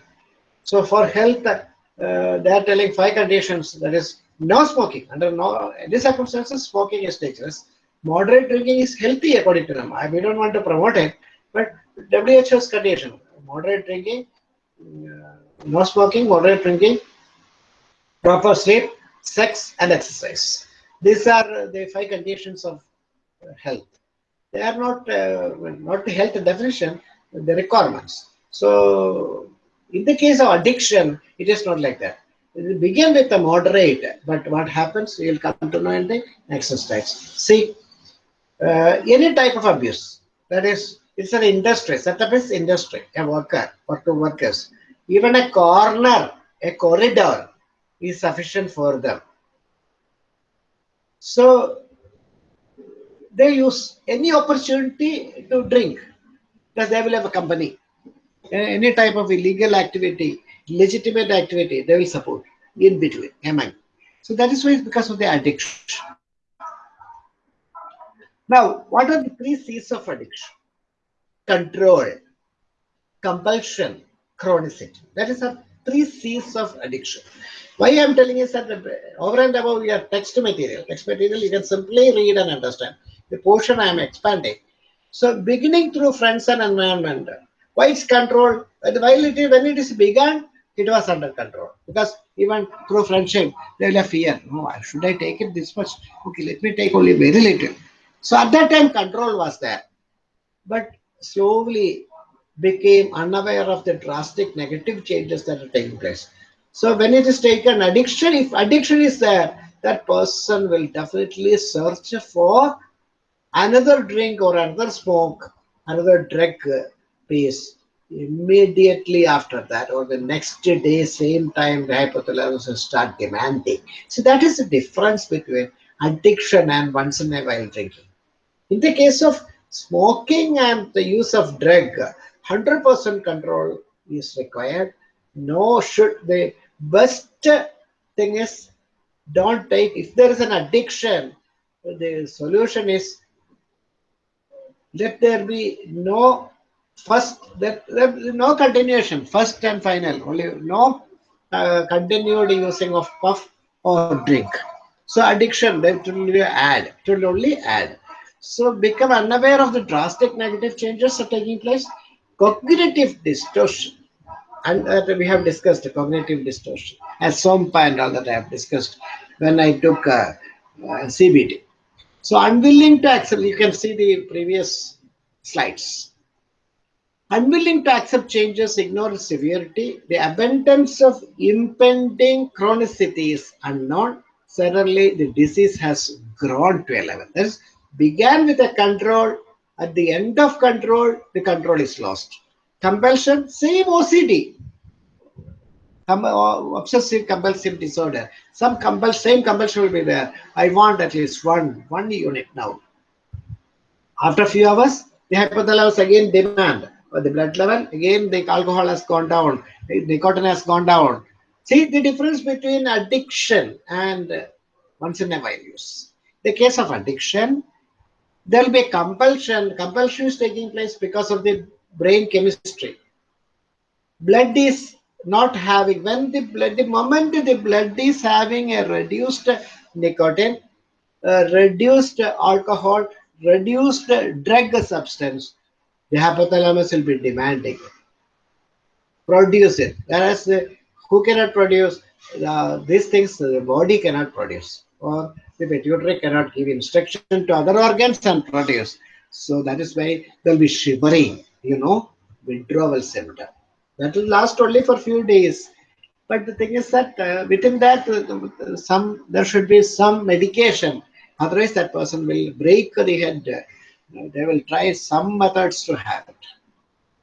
So for health, uh, they are telling five conditions. That is no smoking. Under no any circumstances, smoking is dangerous. Moderate drinking is healthy according to them. I, we don't want to promote it, but WHO's condition, moderate drinking, uh, no smoking, moderate drinking, proper sleep, sex, and exercise. These are the five conditions of health. They are not uh, not the health definition, the requirements. So, in the case of addiction, it is not like that. It begin with a moderate, but what happens, you will come to know in the next slide. See, uh, any type of abuse, that is it's an industry. Setup is industry, a worker or two workers. Even a corner, a corridor is sufficient for them. So they use any opportunity to drink because they will have a company. Any type of illegal activity, legitimate activity, they will support in between, among. So that is why it's because of the addiction. Now, what are the three C's of addiction? Control, compulsion, chronicity. That is the three C's of addiction. Why I am telling is that over and above your text material, text material you can simply read and understand. The portion I am expanding. So beginning through friends and environment, why it's controlled? While it is, when it is begun, it was under control. Because even through friendship, will have fear. Oh, no, should I take it this much? Okay, let me take only very little. So at that time, control was there. But slowly became unaware of the drastic negative changes that are taking place. So when it is taken addiction, if addiction is there, that person will definitely search for another drink or another smoke, another drug piece immediately after that or the next day same time the hypothalamus will start demanding so that is the difference between addiction and once in a while drinking in the case of smoking and the use of drug 100% control is required. No should the best thing is don't take if there is an addiction the solution is let there be no first that no continuation first and final only no uh, continued using of puff or drink. So addiction that will add it will only add so become unaware of the drastic negative changes are taking place cognitive distortion and uh, we have discussed cognitive distortion as some and all that i have discussed when i took uh, uh cbt so unwilling to accept you can see the previous slides Unwilling to accept changes, ignore severity. The abundance of impending chronicity is unknown. Suddenly, the disease has grown to a level. This began with a control. At the end of control, the control is lost. Compulsion, same OCD. Uh, obsessive compulsive disorder. Some compul same compulsion will be there. I want at least one, one unit now. After a few hours, the hypothalamus again demand for the blood level, again the alcohol has gone down, the nicotine has gone down. See the difference between addiction and once in a while use. The case of addiction, there will be compulsion. Compulsion is taking place because of the brain chemistry. Blood is not having, when the blood, the moment the blood is having a reduced nicotine, reduced alcohol, reduced drug substance, the hypothalamus will be demanding produce it whereas the, who cannot produce uh, these things the body cannot produce or the pituitary cannot give instruction to other organs and produce so that is why there will be shivering you know withdrawal symptom. That will last only for few days. But the thing is that uh, within that uh, some there should be some medication. Otherwise that person will break the head. They will try some methods to have it.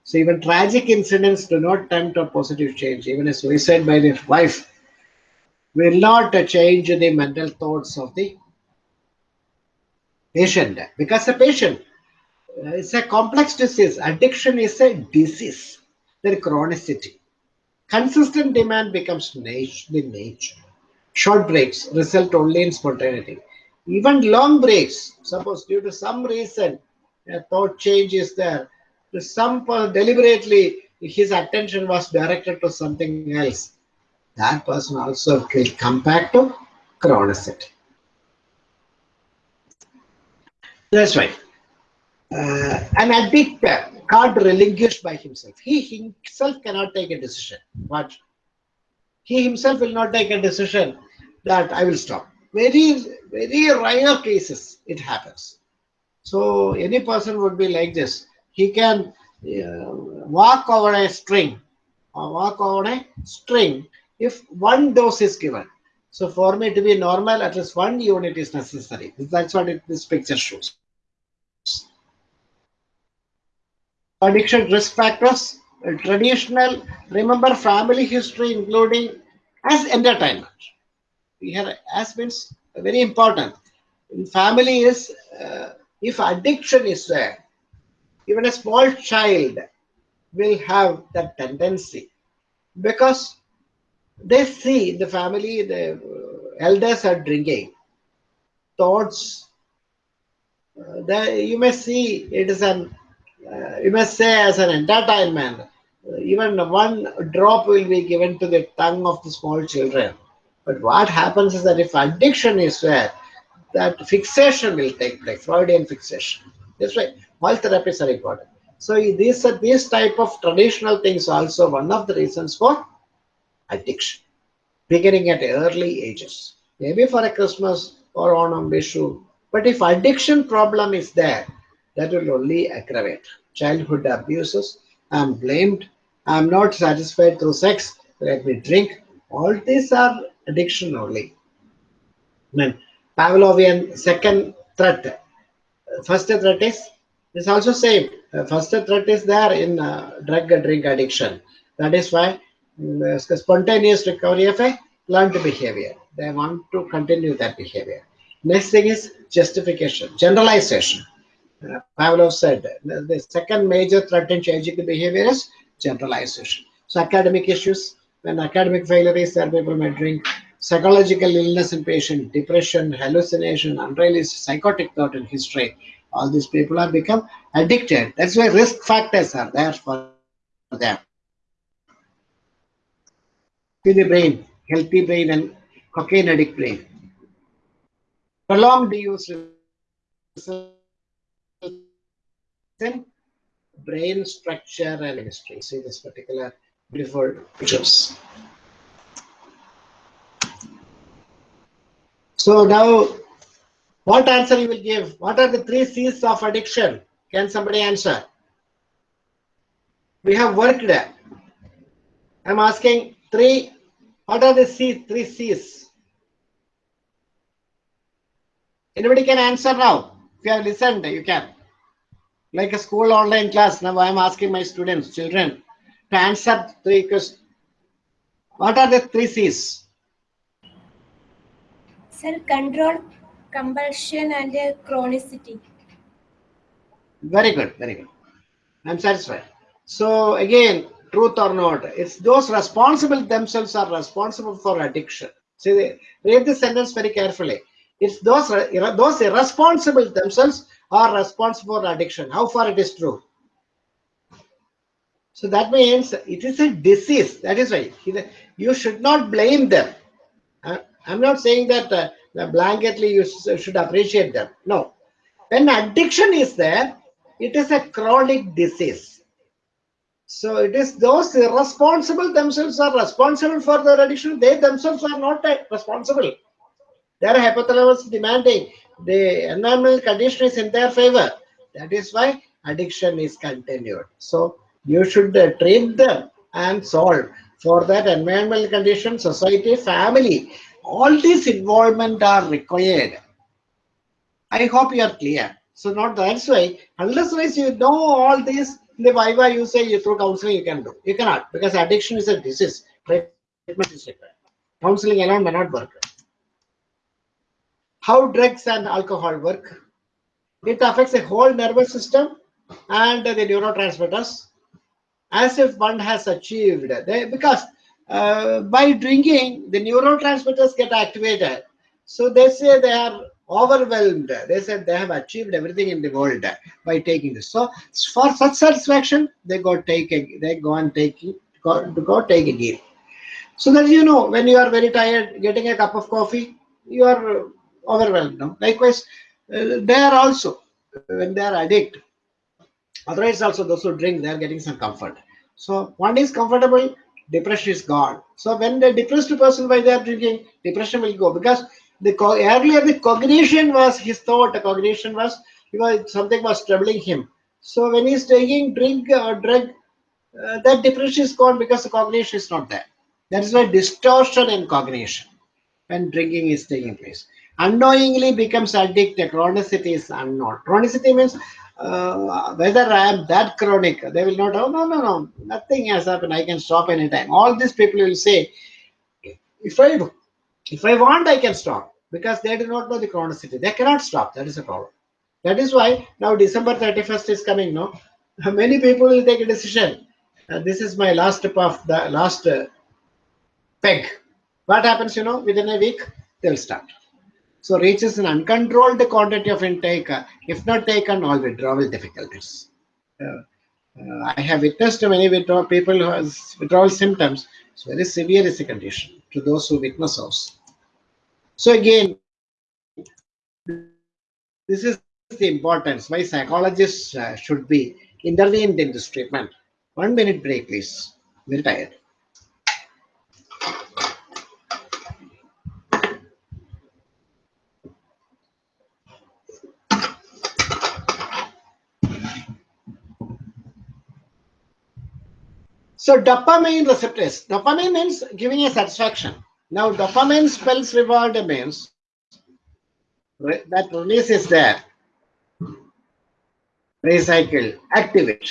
So even tragic incidents do not tempt a positive change. Even a suicide by the wife will not change the mental thoughts of the patient because the patient uh, is a complex disease. Addiction is a disease, the chronicity. Consistent demand becomes the nature. Short breaks result only in spontaneity. Even long breaks, suppose due to some reason a thought change is there, some deliberately his attention was directed to something else, that person also will come back to chronicity. That's right. Uh, an addict can't relinquish by himself. He himself cannot take a decision. What? He himself will not take a decision that I will stop very, very rare cases it happens. So any person would be like this. He can uh, walk over a string or walk over a string if one dose is given. So for me to be normal, at least one unit is necessary. That's what it, this picture shows. Addiction risk factors, traditional, remember family history including as entertainment here has been very important. In family is uh, if addiction is there, even a small child will have that tendency because they see the family, the elders are drinking. Thoughts, uh, you may see it is an, uh, you may say as an entertainment. Uh, even one drop will be given to the tongue of the small children but what happens is that if addiction is there, that fixation will take place, Freudian fixation. That's why all therapies are important. So these are these type of traditional things also one of the reasons for addiction, beginning at early ages. Maybe for a Christmas or on a Vishu. But if addiction problem is there, that will only aggravate. Childhood abuses, I'm blamed, I'm not satisfied through sex, let me drink. All these are addiction only. Then Pavlovian second threat. First threat is It's also same. First threat is there in uh, drug and drink addiction. That is why spontaneous recovery of a learned behavior. They want to continue that behavior. Next thing is justification, generalization. Uh, Pavlov said the, second major threat in changing the behavior is generalization. So academic issues, when academic failure is there, people may drink. Psychological illness in patient, depression, hallucination, unrealistic psychotic thought in history. All these people have become addicted. That's why risk factors are there for them. To the brain, healthy brain and cocaine addict brain. Prolonged use in brain structure and chemistry. See this particular beautiful pictures. So now, what answer you will give? What are the three C's of addiction? Can somebody answer? We have worked. I'm asking three, what are the C, three C's? Anybody can answer now? If you have listened, you can. Like a school online class, now I'm asking my students, children, to answer three questions. What are the three C's? Sir, control, compulsion, and chronicity. Very good, very good. I'm satisfied. So again, truth or not, it's those responsible themselves are responsible for addiction. See, read the sentence very carefully. It's those those irresponsible themselves are responsible for addiction. How far it is true? So that means it is a disease. That is why you should not blame them. I'm not saying that uh, blanketly you should appreciate them. No. When addiction is there, it is a chronic disease. So it is those responsible themselves are responsible for their addiction. They themselves are not responsible. Their hypothalamus demanding the environmental condition is in their favor. That is why addiction is continued. So you should uh, treat them and solve. For that environmental condition, society, family, all these involvement are required. I hope you are clear. So not that's why, unless you know all these, the Viva you say you through counseling you can do. You cannot because addiction is a disease. Treatment is required. Counseling alone may not work. How drugs and alcohol work? It affects the whole nervous system and the neurotransmitters as if one has achieved. They, because uh, by drinking, the neurotransmitters get activated. So they say they are overwhelmed. They said they have achieved everything in the world by taking this. So for such satisfaction, they go take a, they go and take go, go take a game. So that you know when you are very tired, getting a cup of coffee, you are overwhelmed. No? Likewise, uh, they are also when they are addict. Otherwise, also those who drink, they are getting some comfort. So one is comfortable, depression is gone. So when the depressed person by they are drinking, depression will go because the earlier the cognition was his thought, cognition was because something was troubling him. So when he's taking drink or drug, uh, that depression is gone because the cognition is not there. That is why distortion in cognition when drinking is taking place. Unknowingly becomes addicted. Chronicity is unknown. Chronicity means uh, whether I am that chronic, they will not, oh, no, no, no, nothing has happened. I can stop anytime. All these people will say, if I, if I want, I can stop because they do not know the chronicity. They cannot stop. That is a problem. That is why now December 31st is coming. No, many people will take a decision. Uh, this is my last of the last uh, peg. What happens? You know, within a week they'll start. So reaches an uncontrolled quantity of intake, uh, if not taken, all withdrawal difficulties. Uh, uh, I have witnessed many withdrawal people who has withdrawal symptoms. It's very severe is the condition to those who witness those. So again, this is the importance why psychologists uh, should be intervened in this treatment. One minute break, please. Very tired. So dopamine receptors. Dopamine means giving a satisfaction. Now dopamine spells reward means that release is there. recycle, activate.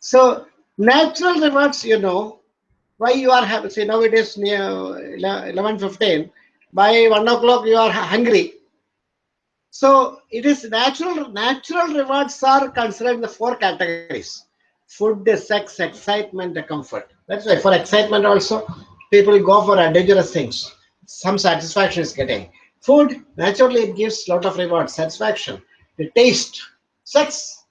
So natural rewards, you know, why you are happy. now it is near 11.15, by 1 o'clock you are hungry. So it is natural, natural rewards are considered in the four categories. Food, sex, excitement, comfort. That's why for excitement also, people go for dangerous things. Some satisfaction is getting. Food, naturally it gives lot of reward, satisfaction. The taste, sex,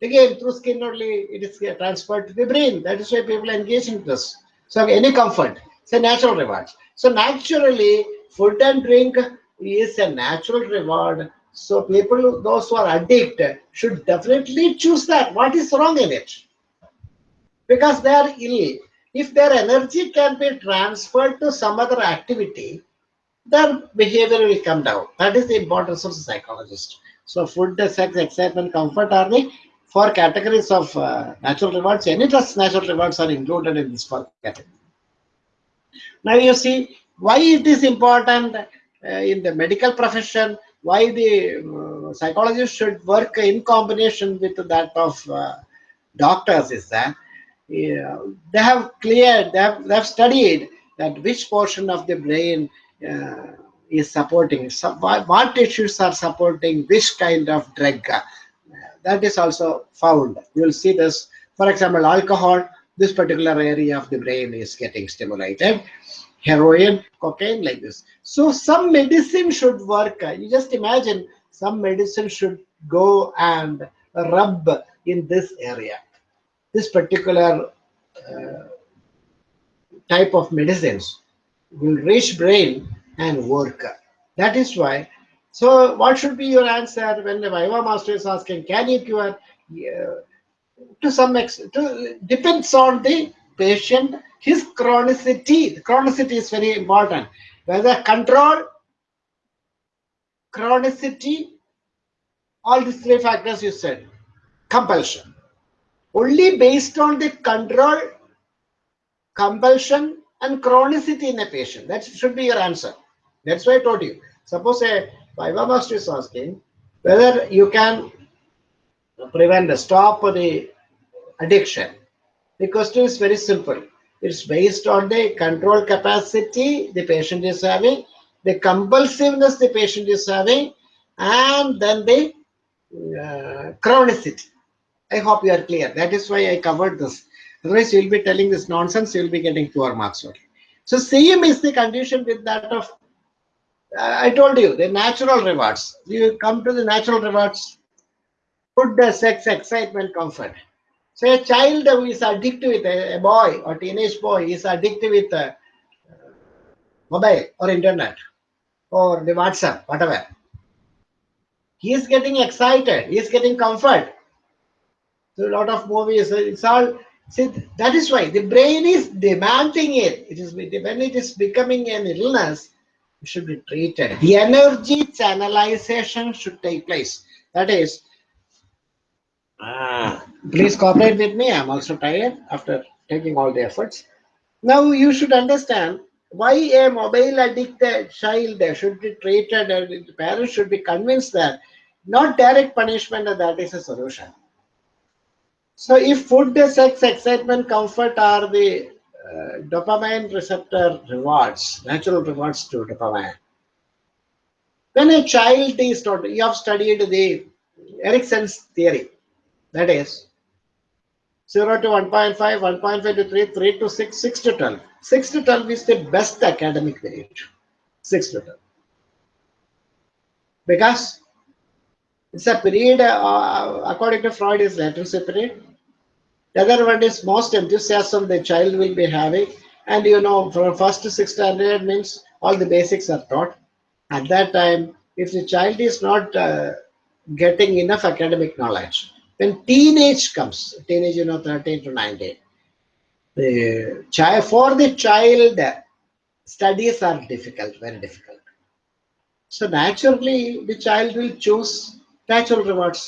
again through skin only it is transferred to the brain. That is why people engage in this. So any comfort, it's a natural reward. So naturally, food and drink is a natural reward. So people, those who are addicted, should definitely choose that. What is wrong in it? Because they are ill. If their energy can be transferred to some other activity, their behavior will come down. That is the importance of the psychologist. So food, sex, excitement, comfort are the four categories of uh, natural rewards. Any trust natural rewards are included in this four category. Now you see why it is important uh, in the medical profession, why the uh, psychologist should work in combination with that of uh, doctors is that they have cleared, they have, they have studied that which portion of the brain uh, is supporting, so what tissues are supporting which kind of drug. that is also found. You will see this, for example, alcohol, this particular area of the brain is getting stimulated. Heroin, cocaine, like this. So some medicine should work. You just imagine some medicine should go and rub in this area. This particular uh, type of medicines will reach brain and work. That is why. So what should be your answer when the Viva master is asking, can you cure? Uh, to some extent, depends on the patient, his chronicity. The chronicity is very important. Whether control, chronicity, all these three factors you said, compulsion. Only based on the control, compulsion, and chronicity in a patient. That should be your answer. That's why I told you. Suppose a Viva master is asking whether you can prevent the stop the addiction. The question is very simple. It's based on the control capacity the patient is having, the compulsiveness the patient is having, and then the uh, chronicity. I hope you are clear. That is why I covered this. Otherwise, you'll be telling this nonsense, you'll be getting poor marks only. So same is the condition with that of, uh, I told you, the natural rewards. You come to the natural rewards, food, sex, excitement, comfort. So a child who is addicted with a, a boy or teenage boy is addicted with uh, mobile or internet or the WhatsApp, whatever. He is getting excited. He is getting comfort. So a lot of movies, it's all See, that is why the brain is demanding it. It is when it is becoming an illness, it should be treated. The energy channelization should take place. That is, ah, please cooperate with me. I'm also tired after taking all the efforts. Now you should understand why a mobile addicted child should be treated and the parents should be convinced that not direct punishment that is a solution. So if food, sex, excitement, comfort are the uh, dopamine receptor rewards, natural rewards to dopamine. When a child is taught, you have studied the Erikson's theory, that is 0 to 1.5, 1.5 to 3, 3 to 6, 6 to 12. 6 to 12 is the best academic period. 6 to 12. Because it's a period, uh, according to Freud, is latency period. The other one is most enthusiasm the child will be having. And you know, from first to sixth standard means all the basics are taught. At that time, if the child is not uh, getting enough academic knowledge, when teenage comes, teenage, you know, 13 to 19, the child, for the child, studies are difficult, very difficult. So naturally, the child will choose natural rewards.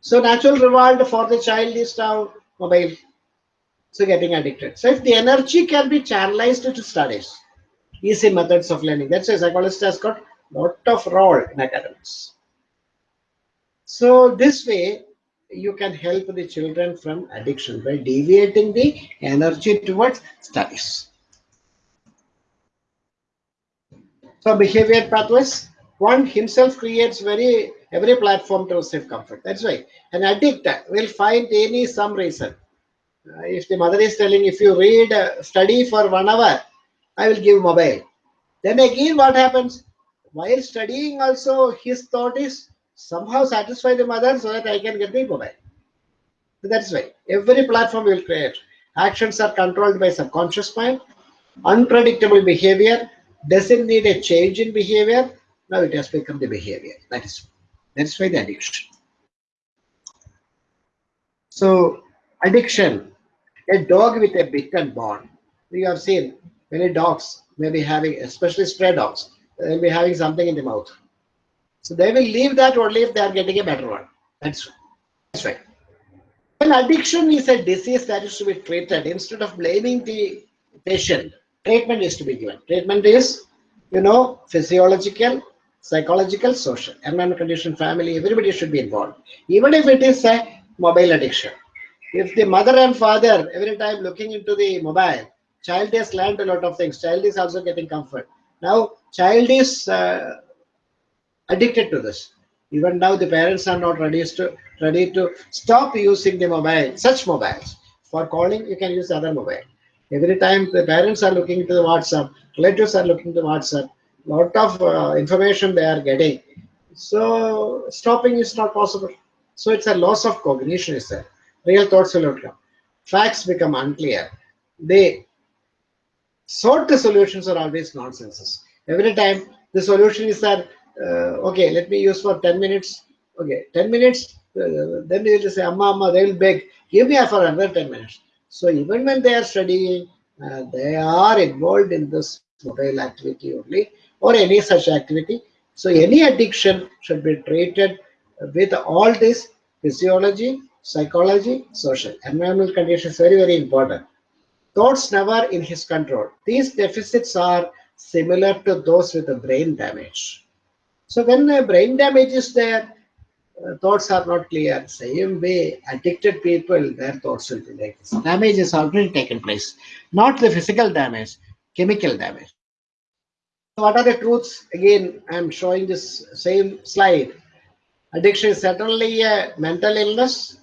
So natural reward for the child is now mobile. So getting addicted. So if the energy can be channelized to studies, easy methods of learning. That's why psychologist has got lot of role in academics. So this way, you can help the children from addiction by deviating the energy towards studies. So behavior pathways, one himself creates very every platform to receive comfort. That's why an addict will find any some reason. Uh, if the mother is telling, if you read, uh, study for one hour, I will give mobile. Then again, what happens? While studying, also his thought is somehow satisfy the mother so that I can get the mobile. So that's why every platform will create. Actions are controlled by subconscious mind. Unpredictable behavior doesn't need a change in behavior. Now it has become the behavior. That is that's why the addiction. So addiction, a dog with a bitten bone. We have seen many dogs may be having, especially stray dogs, they'll be having something in the mouth. So they will leave that only if they are getting a better one. That's, right. that's right. When addiction is a disease that is to be treated, instead of blaming the patient, treatment is to be given. Treatment is, you know, physiological, psychological, social, environment condition, family, everybody should be involved. Even if it is a mobile addiction. If the mother and father every time looking into the mobile, child has learned a lot of things. Child is also getting comfort. Now, child is uh, addicted to this. Even now, the parents are not ready to ready to stop using the mobile, such mobiles. For calling, you can use other mobile. Every time the parents are looking into the WhatsApp, relatives are looking to WhatsApp, lot of uh, information they are getting. So stopping is not possible. So it's a loss of cognition is there. Real thoughts will not come. Facts become unclear. They sort the solutions are always nonsenses. Every time the solution is that, uh, okay, let me use for 10 minutes. Okay, 10 minutes, uh, then they will say, Amma, Amma, they will beg, give me for another 10 minutes. So even when they are studying, uh, they are involved in this mobile activity only or any such activity. So any addiction should be treated with all this physiology, psychology, social. Environmental conditions very, very important. Thoughts never in his control. These deficits are similar to those with a brain damage. So when a brain damage is there, uh, thoughts are not clear. Same way, addicted people, their thoughts will be like this. Damage has already taken place. Not the physical damage, chemical damage. What are the truths? Again, I'm showing this same slide. Addiction is certainly a mental illness.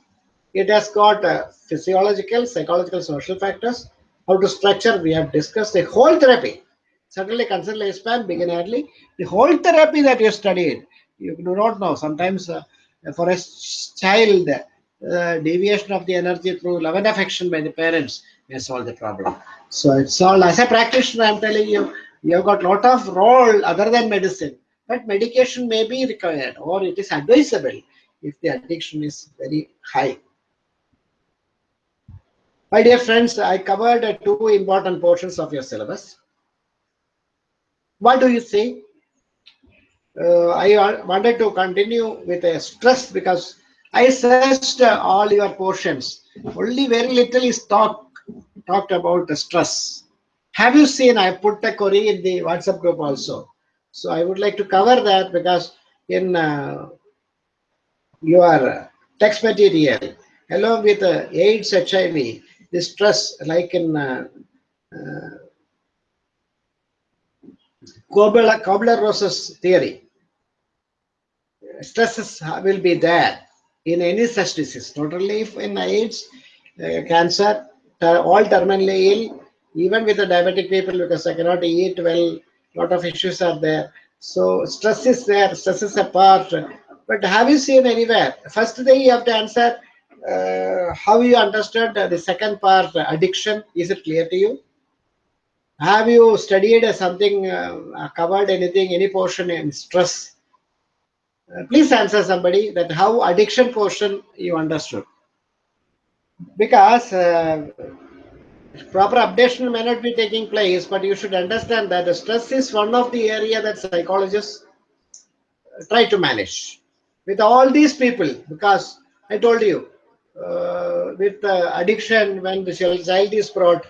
It has got uh, physiological, psychological, social factors. How to structure, we have discussed the whole therapy. Certainly consider lifespan, begin early. The whole therapy that you studied, you do not know. Sometimes uh, for a child, uh, deviation of the energy through love and affection by the parents may solve the problem. So it's all, as a practitioner, I'm telling you, you have got lot of role other than medicine, but medication may be required or it is advisable if the addiction is very high. My dear friends, I covered uh, two important portions of your syllabus. What do you say? Uh, I wanted to continue with a stress because I searched uh, all your portions. Only very little is talk, talked about the stress. Have you seen, I put a query in the WhatsApp group also. So I would like to cover that because in uh, your text material, along with uh, AIDS, HIV, the stress like in uh, uh, Kubler-Ross's theory, stresses will be there in any such disease, not only if in AIDS, uh, cancer, all terminally ill, even with the diabetic people because I cannot eat well, lot of issues are there. So stress is there, stress is a part. But have you seen anywhere? First thing you have to answer, uh, how you understood the second part, addiction, is it clear to you? Have you studied something, uh, covered anything, any portion in stress? Uh, please answer somebody that how addiction portion you understood. Because uh, proper updation may not be taking place, but you should understand that the stress is one of the area that psychologists try to manage with all these people because I told you uh, with uh, addiction when the child is brought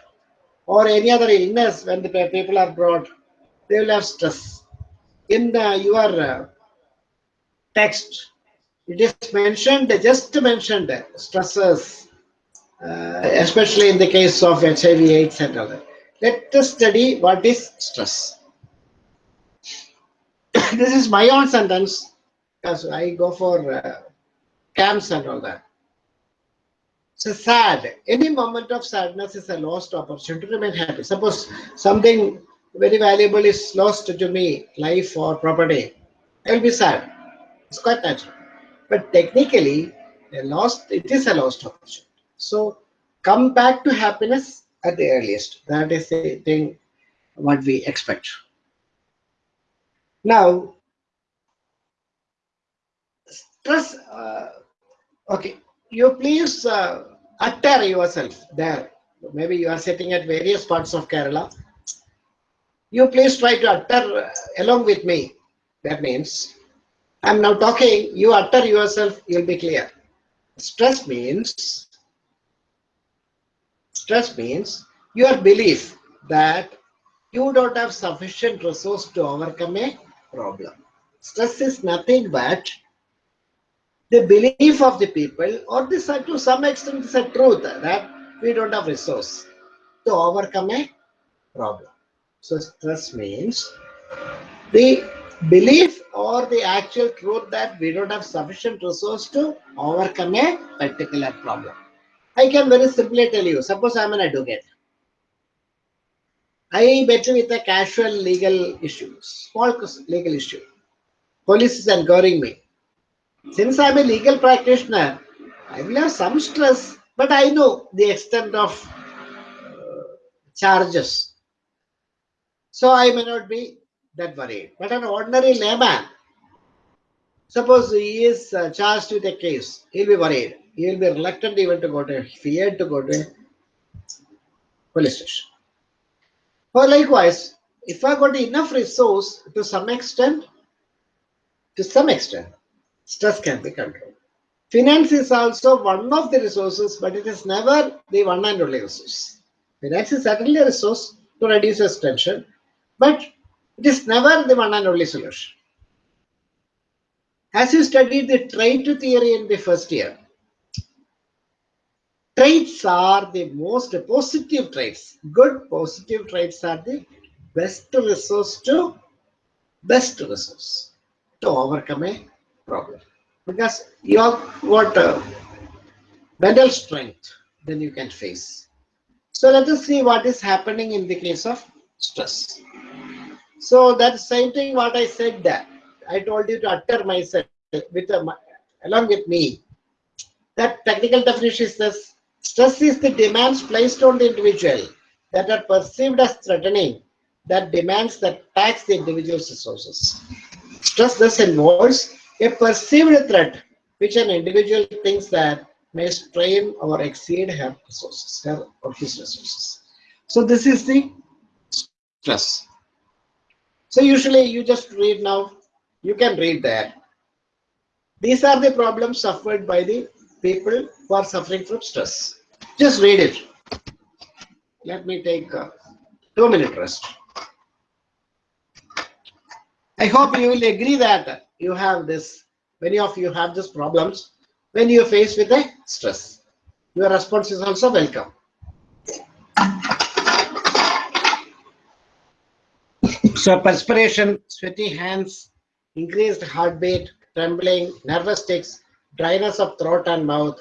or any other illness when the people are brought, they will have stress. In the, your uh, text, it is mentioned, just mentioned, stresses, uh, especially in the case of HIV AIDS and all that. Let us study what is stress. this is my own sentence because I go for uh, camps and all that. So sad. Any moment of sadness is a lost opportunity to remain happy. Suppose something very valuable is lost to me, life or property. I will be sad. It's quite natural. But technically, a lost it is a lost opportunity. So come back to happiness at the earliest. That is the thing what we expect. Now, stress. Uh, okay, you please uh, utter yourself there. Maybe you are sitting at various parts of Kerala. You please try to utter uh, along with me. That means I'm now talking, you utter yourself, you'll be clear. Stress means, stress means your belief that you don't have sufficient resource to overcome a problem. Stress is nothing but the belief of the people, or this to some extent is a truth that we don't have resource to overcome a problem. So stress means the belief or the actual truth that we don't have sufficient resource to overcome a particular problem. I can very simply tell you, suppose I'm an advocate. I met with a casual legal issue, small legal issue. Police is enquiring me. Since I'm a legal practitioner, I will have some stress, but I know the extent of uh, charges. So I may not be that worried. But an ordinary layman, suppose he is uh, charged with a case, he'll be worried. He'll be reluctant even to go to, feared to go to police station. Or likewise, if I got enough resource to some extent, to some extent, stress can be controlled. Finance is also one of the resources, but it is never the one and only resource. Finance is certainly a resource to reduce tension, but it is never the one and only solution. As you studied the trait theory in the first year, traits are the most positive traits. Good positive traits are the best resource to best resource to overcome a problem. Because you have what uh, mental strength, then you can face. So let us see what is happening in the case of stress. So that same thing what I said that I told you to utter myself with a, along with me. That technical definition is this. Stress is the demands placed on the individual that are perceived as threatening that demands that tax the individual's resources. Stress thus involves a perceived threat which an individual thinks that may strain or exceed her resources, her or his resources. So this is the stress. So usually you just read now, you can read there. These are the problems suffered by the people who are suffering from stress. Just read it. Let me take a two minute rest. I hope you will agree that you have this, many of you have these problems when you are faced with a stress. Your response is also welcome. So perspiration, sweaty hands, increased heartbeat, trembling, nervous tics, dryness of throat and mouth,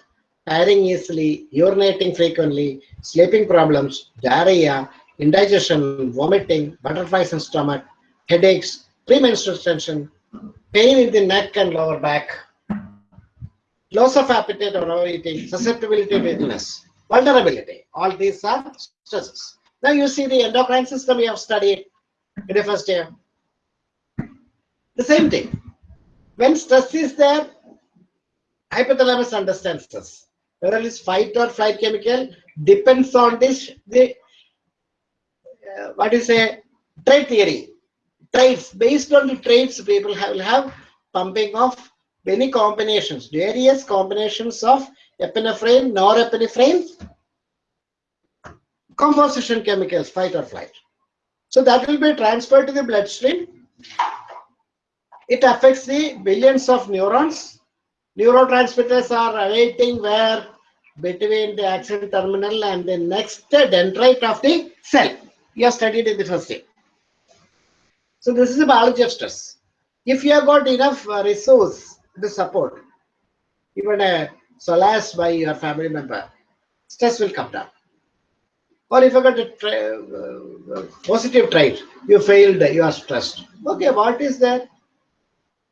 tiring easily, urinating frequently, sleeping problems, diarrhea, indigestion, vomiting, butterflies in stomach, headaches, premenstrual tension, pain in the neck and lower back, loss of appetite or overeating, susceptibility to illness, vulnerability. All these are stresses. Now you see the endocrine system we have studied in the first year. The same thing. When stress is there, hypothalamus understands this. Whether it's fight or flight chemical depends on this, the uh, what is a trait theory. Traits based on the traits, people have, will have pumping of many combinations, various combinations of epinephrine, norepinephrine, composition chemicals, fight or flight. So that will be transferred to the bloodstream. It affects the billions of neurons. Neurotransmitters are awaiting where between the axon terminal and the next dendrite of the cell. You have studied in the first day. So this is the biology of stress. If you have got enough uh, resource to support, even a solace by your family member, stress will come down. Or if you got a uh, uh, positive trait, you failed, you are stressed. Okay, what is that?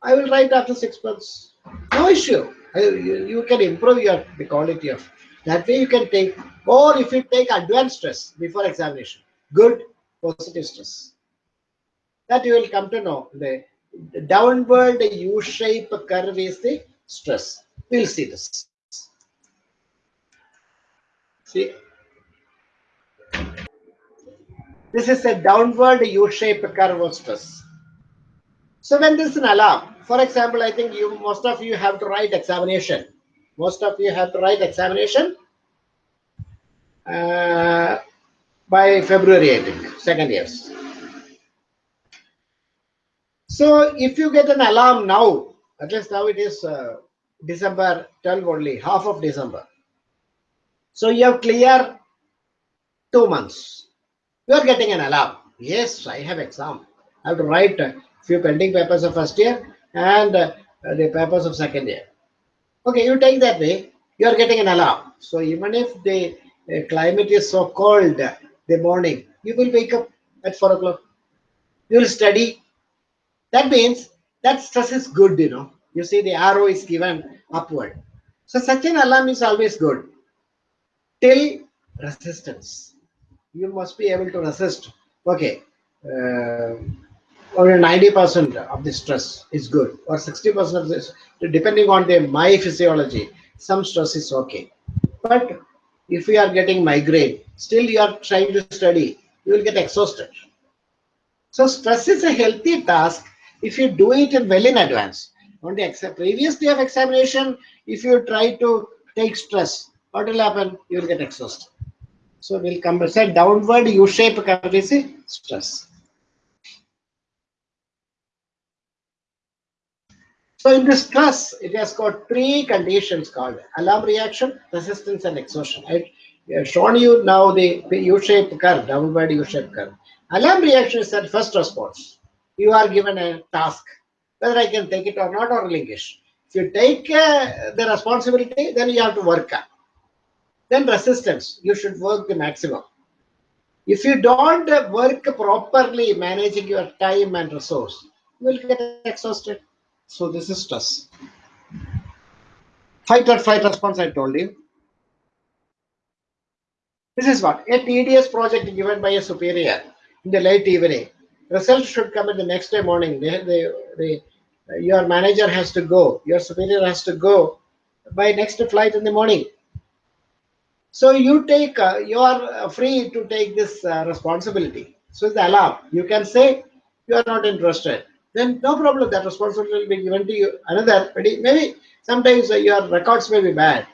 I will write after six months. No issue. Uh, you, you can improve your the quality of that way you can take or if you take advanced stress before examination good positive stress. That you will come to know the, the downward u-shape curve is the stress. We'll see this. See? This is a downward u-shape curve of stress so when this is an alarm for example i think you most of you have to write examination most of you have to write examination uh, by February, I think, second years. So if you get an alarm now, at least now it is uh, December 12 only, half of December. So you have clear two months. You are getting an alarm. Yes, I have exam. I have to write a few pending papers of first year and uh, the papers of second year. Okay, you take that way, you are getting an alarm. So even if the uh, climate is so cold the morning, you will wake up at 4 o'clock. You will study. That means that stress is good, you know. You see the arrow is given upward. So such an alarm is always good. Till resistance. You must be able to resist. Okay. Uh, or 90% of the stress is good or 60% of this depending on the my physiology some stress is okay. But if you are getting migraine still you are trying to study you will get exhausted. So stress is a healthy task if you do it well in advance. On the previous day of examination if you try to take stress what will happen? You will get exhausted. So we'll come say downward u-shape curve is stress So in this class, it has got three conditions called alarm reaction, resistance, and exhaustion. I have shown you now the, U-shaped curve, downward U-shaped curve. Alarm reaction is that first response. You are given a task, whether I can take it or not, or relinquish. If you take uh, the responsibility, then you have to work. up. Then resistance, you should work the maximum. If you don't work properly managing your time and resource, you will get exhausted. So this is stress. Fight or flight response, I told you. This is what? A tedious project given by a superior in the late evening. Results should come in the next day morning. Your manager has to go. Your superior has to go by next flight in the morning. So you take, uh, you are free to take this uh, responsibility. So the alarm. You can say you are not interested then no problem. That responsibility will be given to you. Another, maybe sometimes uh, your records may be bad,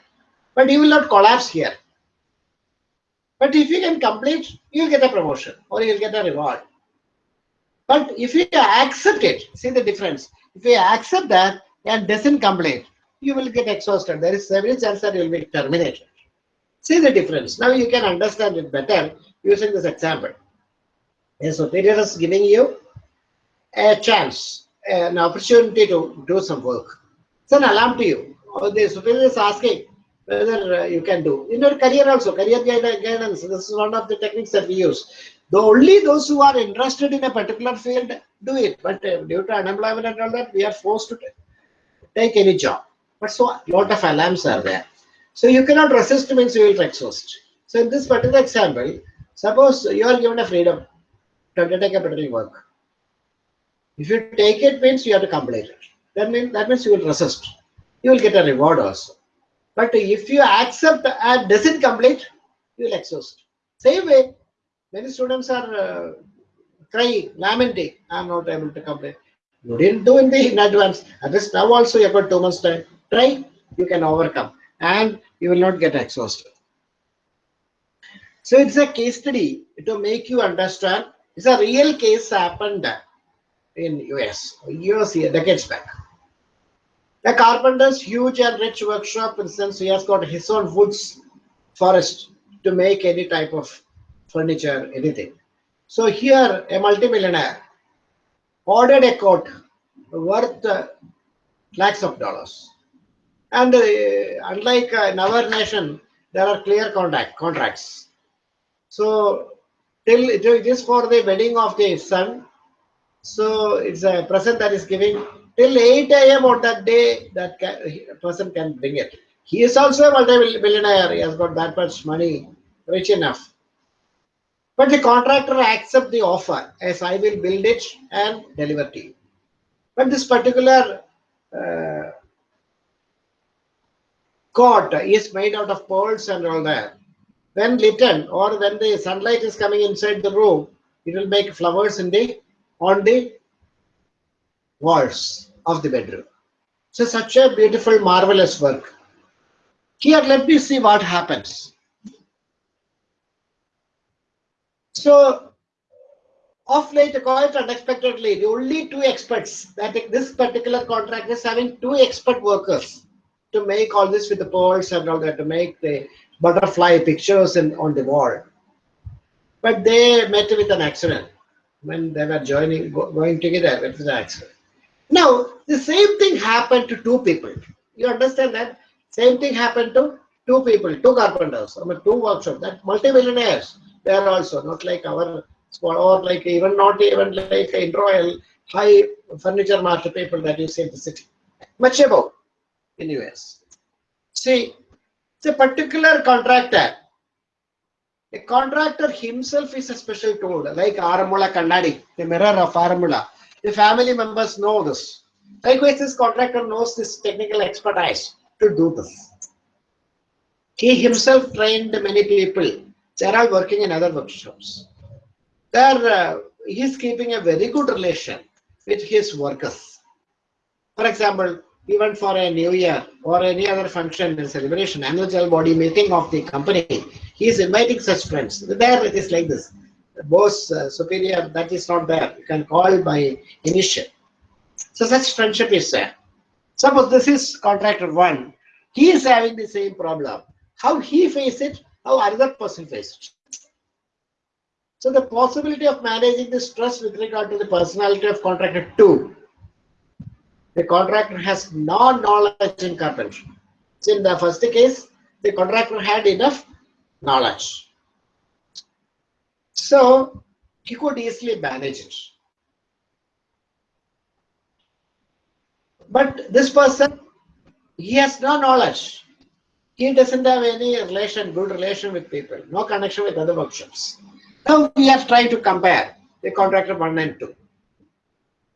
but you will not collapse here. But if you can complete, you'll get a promotion or you'll get a reward. But if you accept it, see the difference. If you accept that and doesn't complete, you will get exhausted. There is every chance that you will be terminated. See the difference. Now you can understand it better using this example. A superior is giving you a chance, an opportunity to do some work. It's an alarm to you. Or the superior is asking whether uh, you can do. In your career also, career guidance, this is one of the techniques that we use. Though only those who are interested in a particular field do it, but uh, due to unemployment and all that, we are forced to take any job. But so a lot of alarms are there. So you cannot resist means you will exhaust. So in this particular example, suppose you are given a freedom to undertake a particular work. If you take it means you have to complete it. That means that means you will resist. You will get a reward also. But if you accept and doesn't complete, you will exhaust. Same way, many students are uh, crying, lamenting, I'm not able to complete. You didn't do in the in advance. At least now also you have got two months time. Try, you can overcome and you will not get exhausted. So it's a case study to make you understand. It's a real case happened in US, years here, decades back. The carpenter's huge and rich workshop, in sense he has got his own woods forest to make any type of furniture, anything. So here, a multimillionaire ordered a coat worth uh, lakhs of dollars. And uh, unlike uh, in our nation, there are clear contract contracts. So till it is for the wedding of the son. So it's a present that is giving till 8 a.m. on that day that can, person can bring it. He is also a multi-billionaire. He has got that much money, rich enough. But the contractor accepts the offer as I will build it and deliver to you. But this particular uh, cot is made out of pearls and all that. When lit or when the sunlight is coming inside the room, it will make flowers in the on the walls of the bedroom. So such a beautiful, marvelous work. Here, let me see what happens. So, of late, quite unexpectedly, the only two experts that this particular contract is having two expert workers to make all this with the pearls and all that, to make the butterfly pictures in, on the wall. But they met with an accident when they were joining, going together, it was an accident. Now, the same thing happened to two people. You understand that? Same thing happened to two people, two carpenters, I mean, two workshops, that multi-millionaires. They are also not like our, or like even not even like in Royal high furniture market people that you see in the city. Much above in US. See, it's a particular contractor. A contractor himself is a special tool, like Aranmula Kannadi, the mirror of Aranmula. The family members know this. Likewise, this contractor knows this technical expertise to do this. He himself trained many people. They are all working in other workshops. There, uh, he is keeping a very good relation with his workers. For example, even for a new year or any other function and celebration, annual body meeting of the company, he is inviting such friends. There it is like this. Boss uh, superior that is not there. You can call by initial. So such friendship is there. Suppose this is contractor one. He is having the same problem. How he face it? How another person face it? So the possibility of managing the stress with regard to the personality of contractor two the contractor has no knowledge in carpentry so in the first case the contractor had enough knowledge so he could easily manage it. But this person, he has no knowledge. He doesn't have any relation, good relation with people, no connection with other workshops. Now we are trying to compare the contractor 1 and 2.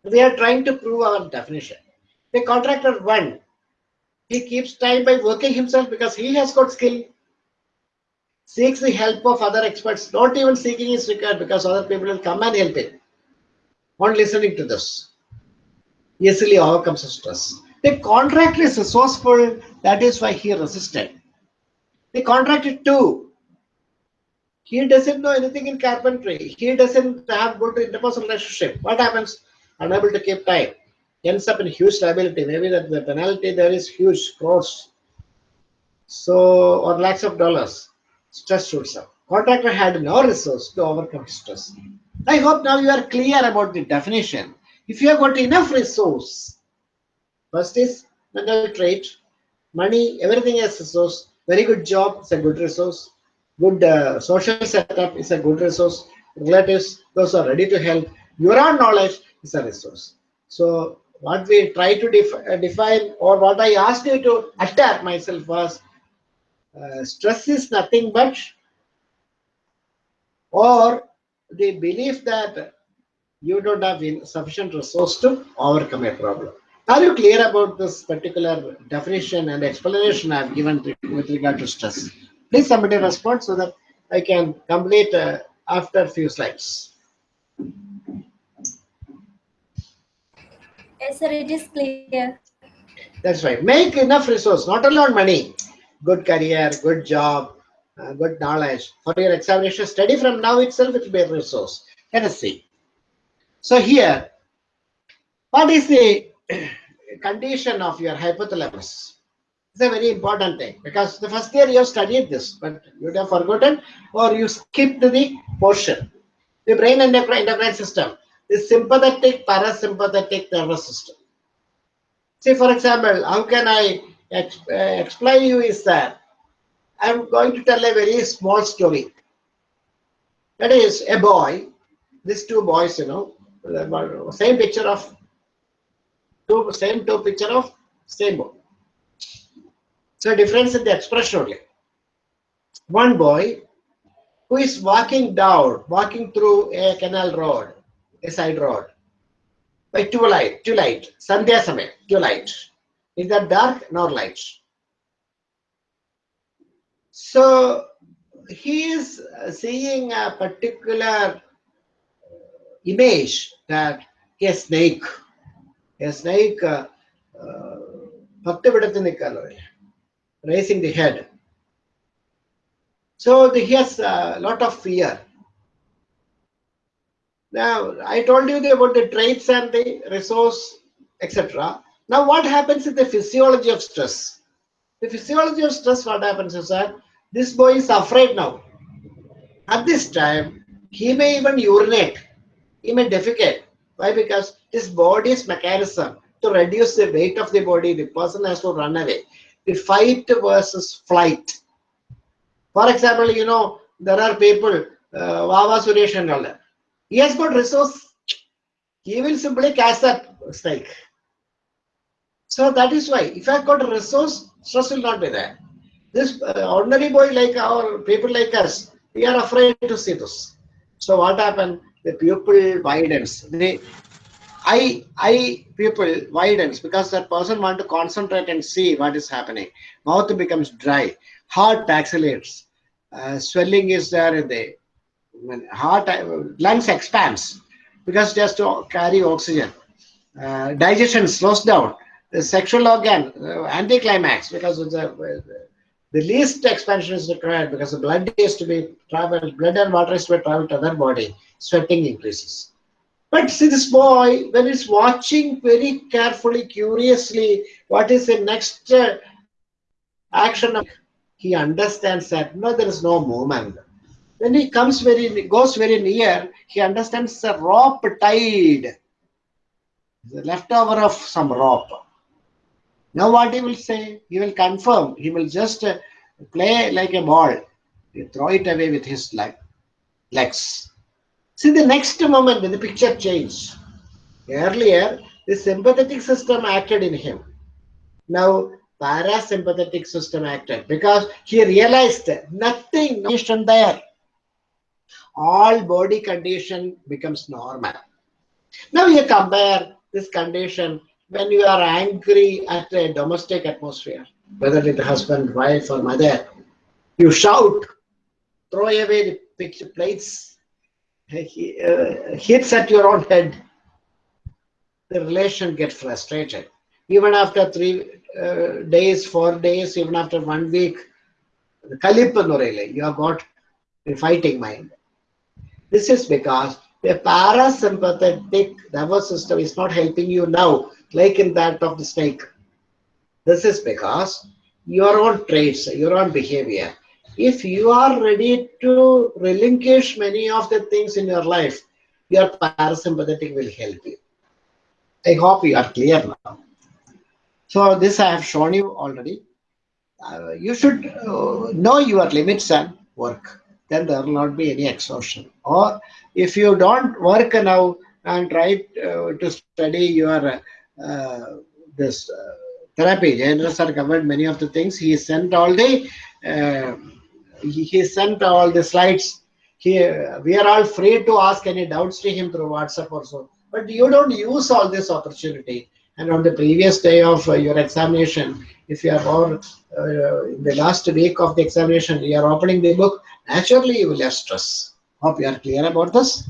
We are trying to prove our definition. The contractor 1, he keeps time by working himself because he has got skill seeks the help of other experts, not even seeking is required because other people will come and help him. On listening to this, easily overcomes stress. The contractor is resourceful, that is why he resisted. The contractor too, he doesn't know anything in carpentry. He doesn't have good interpersonal relationship. What happens? Unable to keep time. Ends up in huge liability. Maybe that the penalty there is huge crores. So, or lakhs of dollars stress shoots up. Contractor had no resource to overcome stress. I hope now you are clear about the definition. If you have got enough resource, first is mental trait, money, everything is resource. Very good job is a good resource. Good uh, social setup is a good resource. Relatives, those are ready to help. Your own knowledge is a resource. So what we try to def uh, define or what I asked you to attack myself was uh, stress is nothing but or the belief that you don't have sufficient resource to overcome a problem. Are you clear about this particular definition and explanation I've given with regard to stress? Please somebody respond so that I can complete uh, after a few slides. Yes, sir, it is clear. That's right. Make enough resource, not on money, good career, good job, uh, good knowledge for your examination study from now itself it will be a resource. Let us see. So here, what is the condition of your hypothalamus. It's a very important thing because the first year you have studied this, but you have forgotten or you skipped the portion. The brain endocrine, endocrine system, the sympathetic parasympathetic nervous system. See, for example, how can I ex uh, explain you is that I'm going to tell a very small story. That is a boy, these two boys, you know, same picture of two, same two picture of same boy. So difference in the expression only. One boy who is walking down, walking through a canal road, a side road, by twilight, twilight, Sandhya Samay, twilight. Is that dark nor light? So he is seeing a particular image that a snake, a snake, uh, uh, raising the head. So he has a lot of fear. Now, I told you about the traits and the resource, etc. Now, what happens in the physiology of stress? The physiology of stress, what happens is that this boy is afraid now. At this time, he may even urinate. He may defecate. Why? Because his body's mechanism to reduce the weight of the body, the person has to run away. The fight versus flight. For example, you know, there are people, uh, Vava Suresh and all that. He has got resource. He will simply catch that snake. So that is why, if I have got a resource, stress will not be there. This uh, ordinary boy like our people like us, we are afraid to see this. So what happened? The pupil widens. The eye, eye pupil widens because that person want to concentrate and see what is happening. Mouth becomes dry. Heart accelerates. Uh, swelling is there in the heart, uh, lungs expands because just to carry oxygen. Uh, digestion slows down. The sexual organ, uh, anticlimax because the, the least expansion is required because the blood is to be traveled, blood and water is to be traveled to other body. Sweating increases. But see this boy, when he's watching very carefully, curiously, what is the next uh, action, of, he understands that no, there is no movement. When he comes very, goes very near, he understands the rope tied, the leftover of some rope. Now what he will say? He will confirm. He will just uh, play like a ball. He throw it away with his leg, legs. See the next moment when the picture changed. Earlier, the sympathetic system acted in him. Now, parasympathetic system acted because he realized nothing condition there. All body condition becomes normal. Now you compare this condition when you are angry at a domestic atmosphere, whether it's husband, wife, or mother, you shout, throw away the picture plates, uh, hits at your own head. The relation gets frustrated. Even after three uh, days, four days, even after one week, you have got a fighting mind. This is because the parasympathetic nervous system is not helping you now like in that of the snake. This is because your own traits, your own behavior. If you are ready to relinquish many of the things in your life, your parasympathetic will help you. I hope you are clear now. So this I have shown you already. Uh, you should uh, know your limits and work. Then there will not be any exhaustion. Or if you don't work now and try uh, to study your uh, this uh, therapy. Jayendra sir covered many of the things. He sent all the uh, he, he sent all the slides. He, we are all free to ask any doubts to him through WhatsApp or so. But you don't use all this opportunity. And on the previous day of uh, your examination, if you are or in the last week of the examination, you are opening the book, naturally you will have stress. Hope you are clear about this.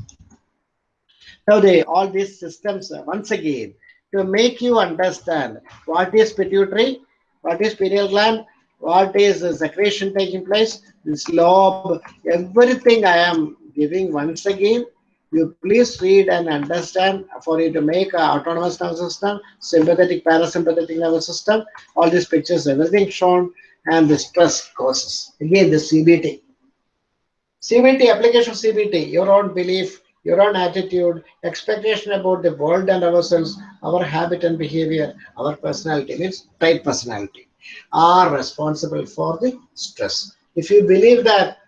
Now, the, all these systems, uh, once again, to make you understand what is pituitary, what is pineal gland, what is the secretion taking place, this lobe, everything I am giving once again You please read and understand for you to make autonomous nervous system, sympathetic, parasympathetic nervous system, all these pictures, everything shown, and the stress causes. Again, the CBT. CBT, application CBT, your own belief, your own attitude, expectation about the world and ourselves, our habit and behavior, our personality, means type personality, are responsible for the stress. If you believe that,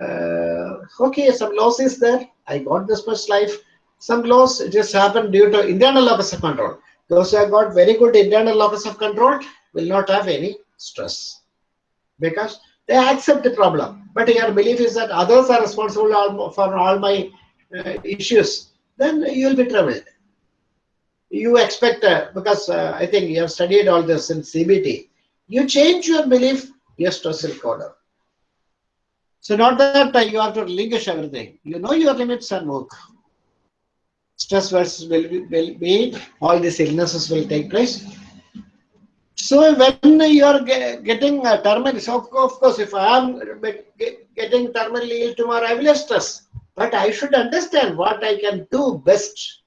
uh, okay, some loss is there, I got this much life, some loss just happened due to internal locus of control. Those who have got very good internal locus of control will not have any stress because they accept the problem. But your belief is that others are responsible for all my uh, issues, then you'll be troubled. You expect, uh, because uh, I think you have studied all this in CBT, you change your belief, your stress will go. So not that uh, you have to relinquish everything. You know your limits and work. Stress versus will be, will be all these illnesses will take place. So when you are getting a terminal, so of course, if I am getting terminally ill tomorrow, I will stress. But I should understand what I can do best.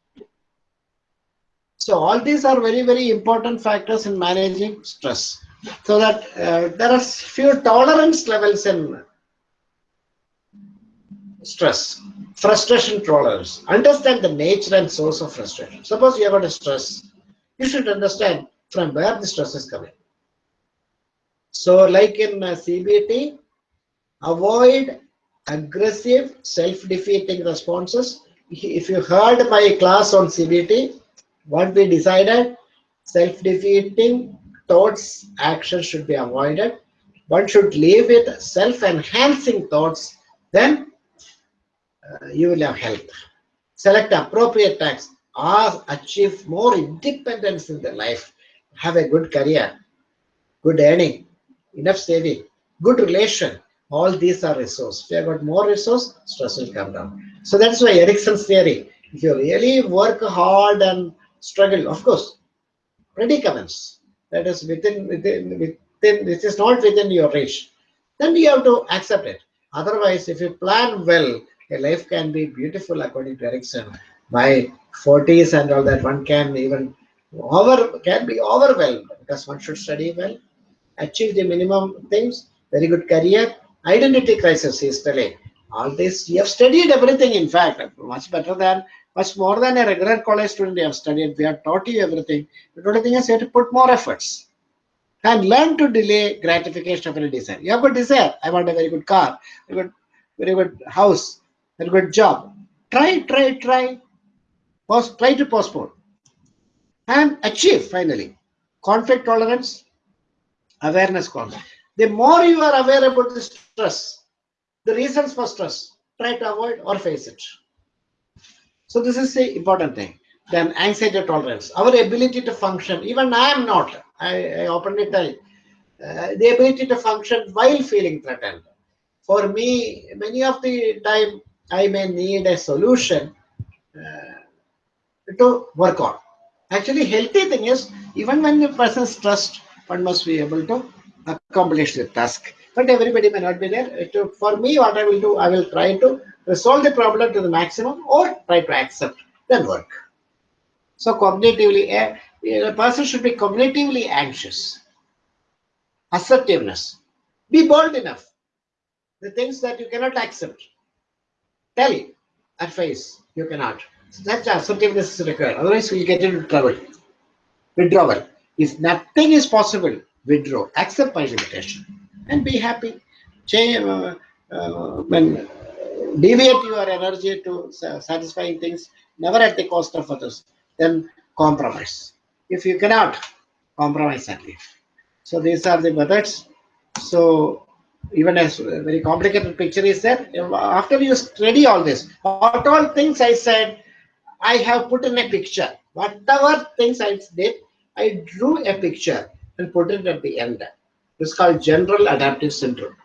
So all these are very, very important factors in managing stress. So that uh, there are few tolerance levels in stress. Frustration tolerance. Understand the nature and source of frustration. Suppose you have got a stress, you should understand from where the stress is coming. So like in uh, CBT, avoid aggressive self-defeating responses. If you heard my class on CBT, what we decided, self-defeating thoughts, actions should be avoided. One should live with self-enhancing thoughts, then uh, you will have health. Select appropriate tasks achieve more independence in the life. Have a good career, good earning, enough saving, good relation. All these are resource. If you have got more resource, stress will come down. So that's why Erikson's theory. If you really work hard and struggle, of course, predicaments that is within within within this is not within your reach, then you have to accept it. Otherwise, if you plan well, a life can be beautiful according to Erikson. By 40s and all that, one can even over can be overwhelmed because one should study well, achieve the minimum things, very good career, identity crisis is telling. All this, you have studied everything, in fact, much better than, much more than a regular college student you have studied. They have taught you everything. The only thing is you have to put more efforts and learn to delay gratification of any desire. You have a desire. I want a very good car, a good, very good house, a good job. Try, try, try. Post, try to postpone and achieve finally. Conflict tolerance, awareness conflict. The more you are aware about the stress, the reasons for stress, try to avoid or face it. So this is the important thing. Then anxiety tolerance, our ability to function. Even I am not. I, I openly tell uh, the ability to function while feeling threatened. For me, many of the time I may need a solution uh, to work on. Actually, healthy thing is even when the person is stressed, one must be able to accomplish the task. But everybody may not be there. Uh, to, for me, what I will do, I will try to resolve the problem to the maximum or try to accept, then work. So cognitively, a, a person should be cognitively anxious. Assertiveness. Be bold enough. The things that you cannot accept. Tell at face you cannot. That's assertiveness is required. Otherwise, we'll get into trouble. Withdrawal. If nothing is possible, withdraw. Accept my limitation and be happy. Change, uh, uh, when deviate your energy to satisfying things, never at the cost of others. Then compromise. If you cannot, compromise and leave. So these are the methods. So even as a very complicated picture is there. After you study all this, what all things I said, I have put in a picture. Whatever things I did, I drew a picture and put it at the end. It's called general adaptive syndrome.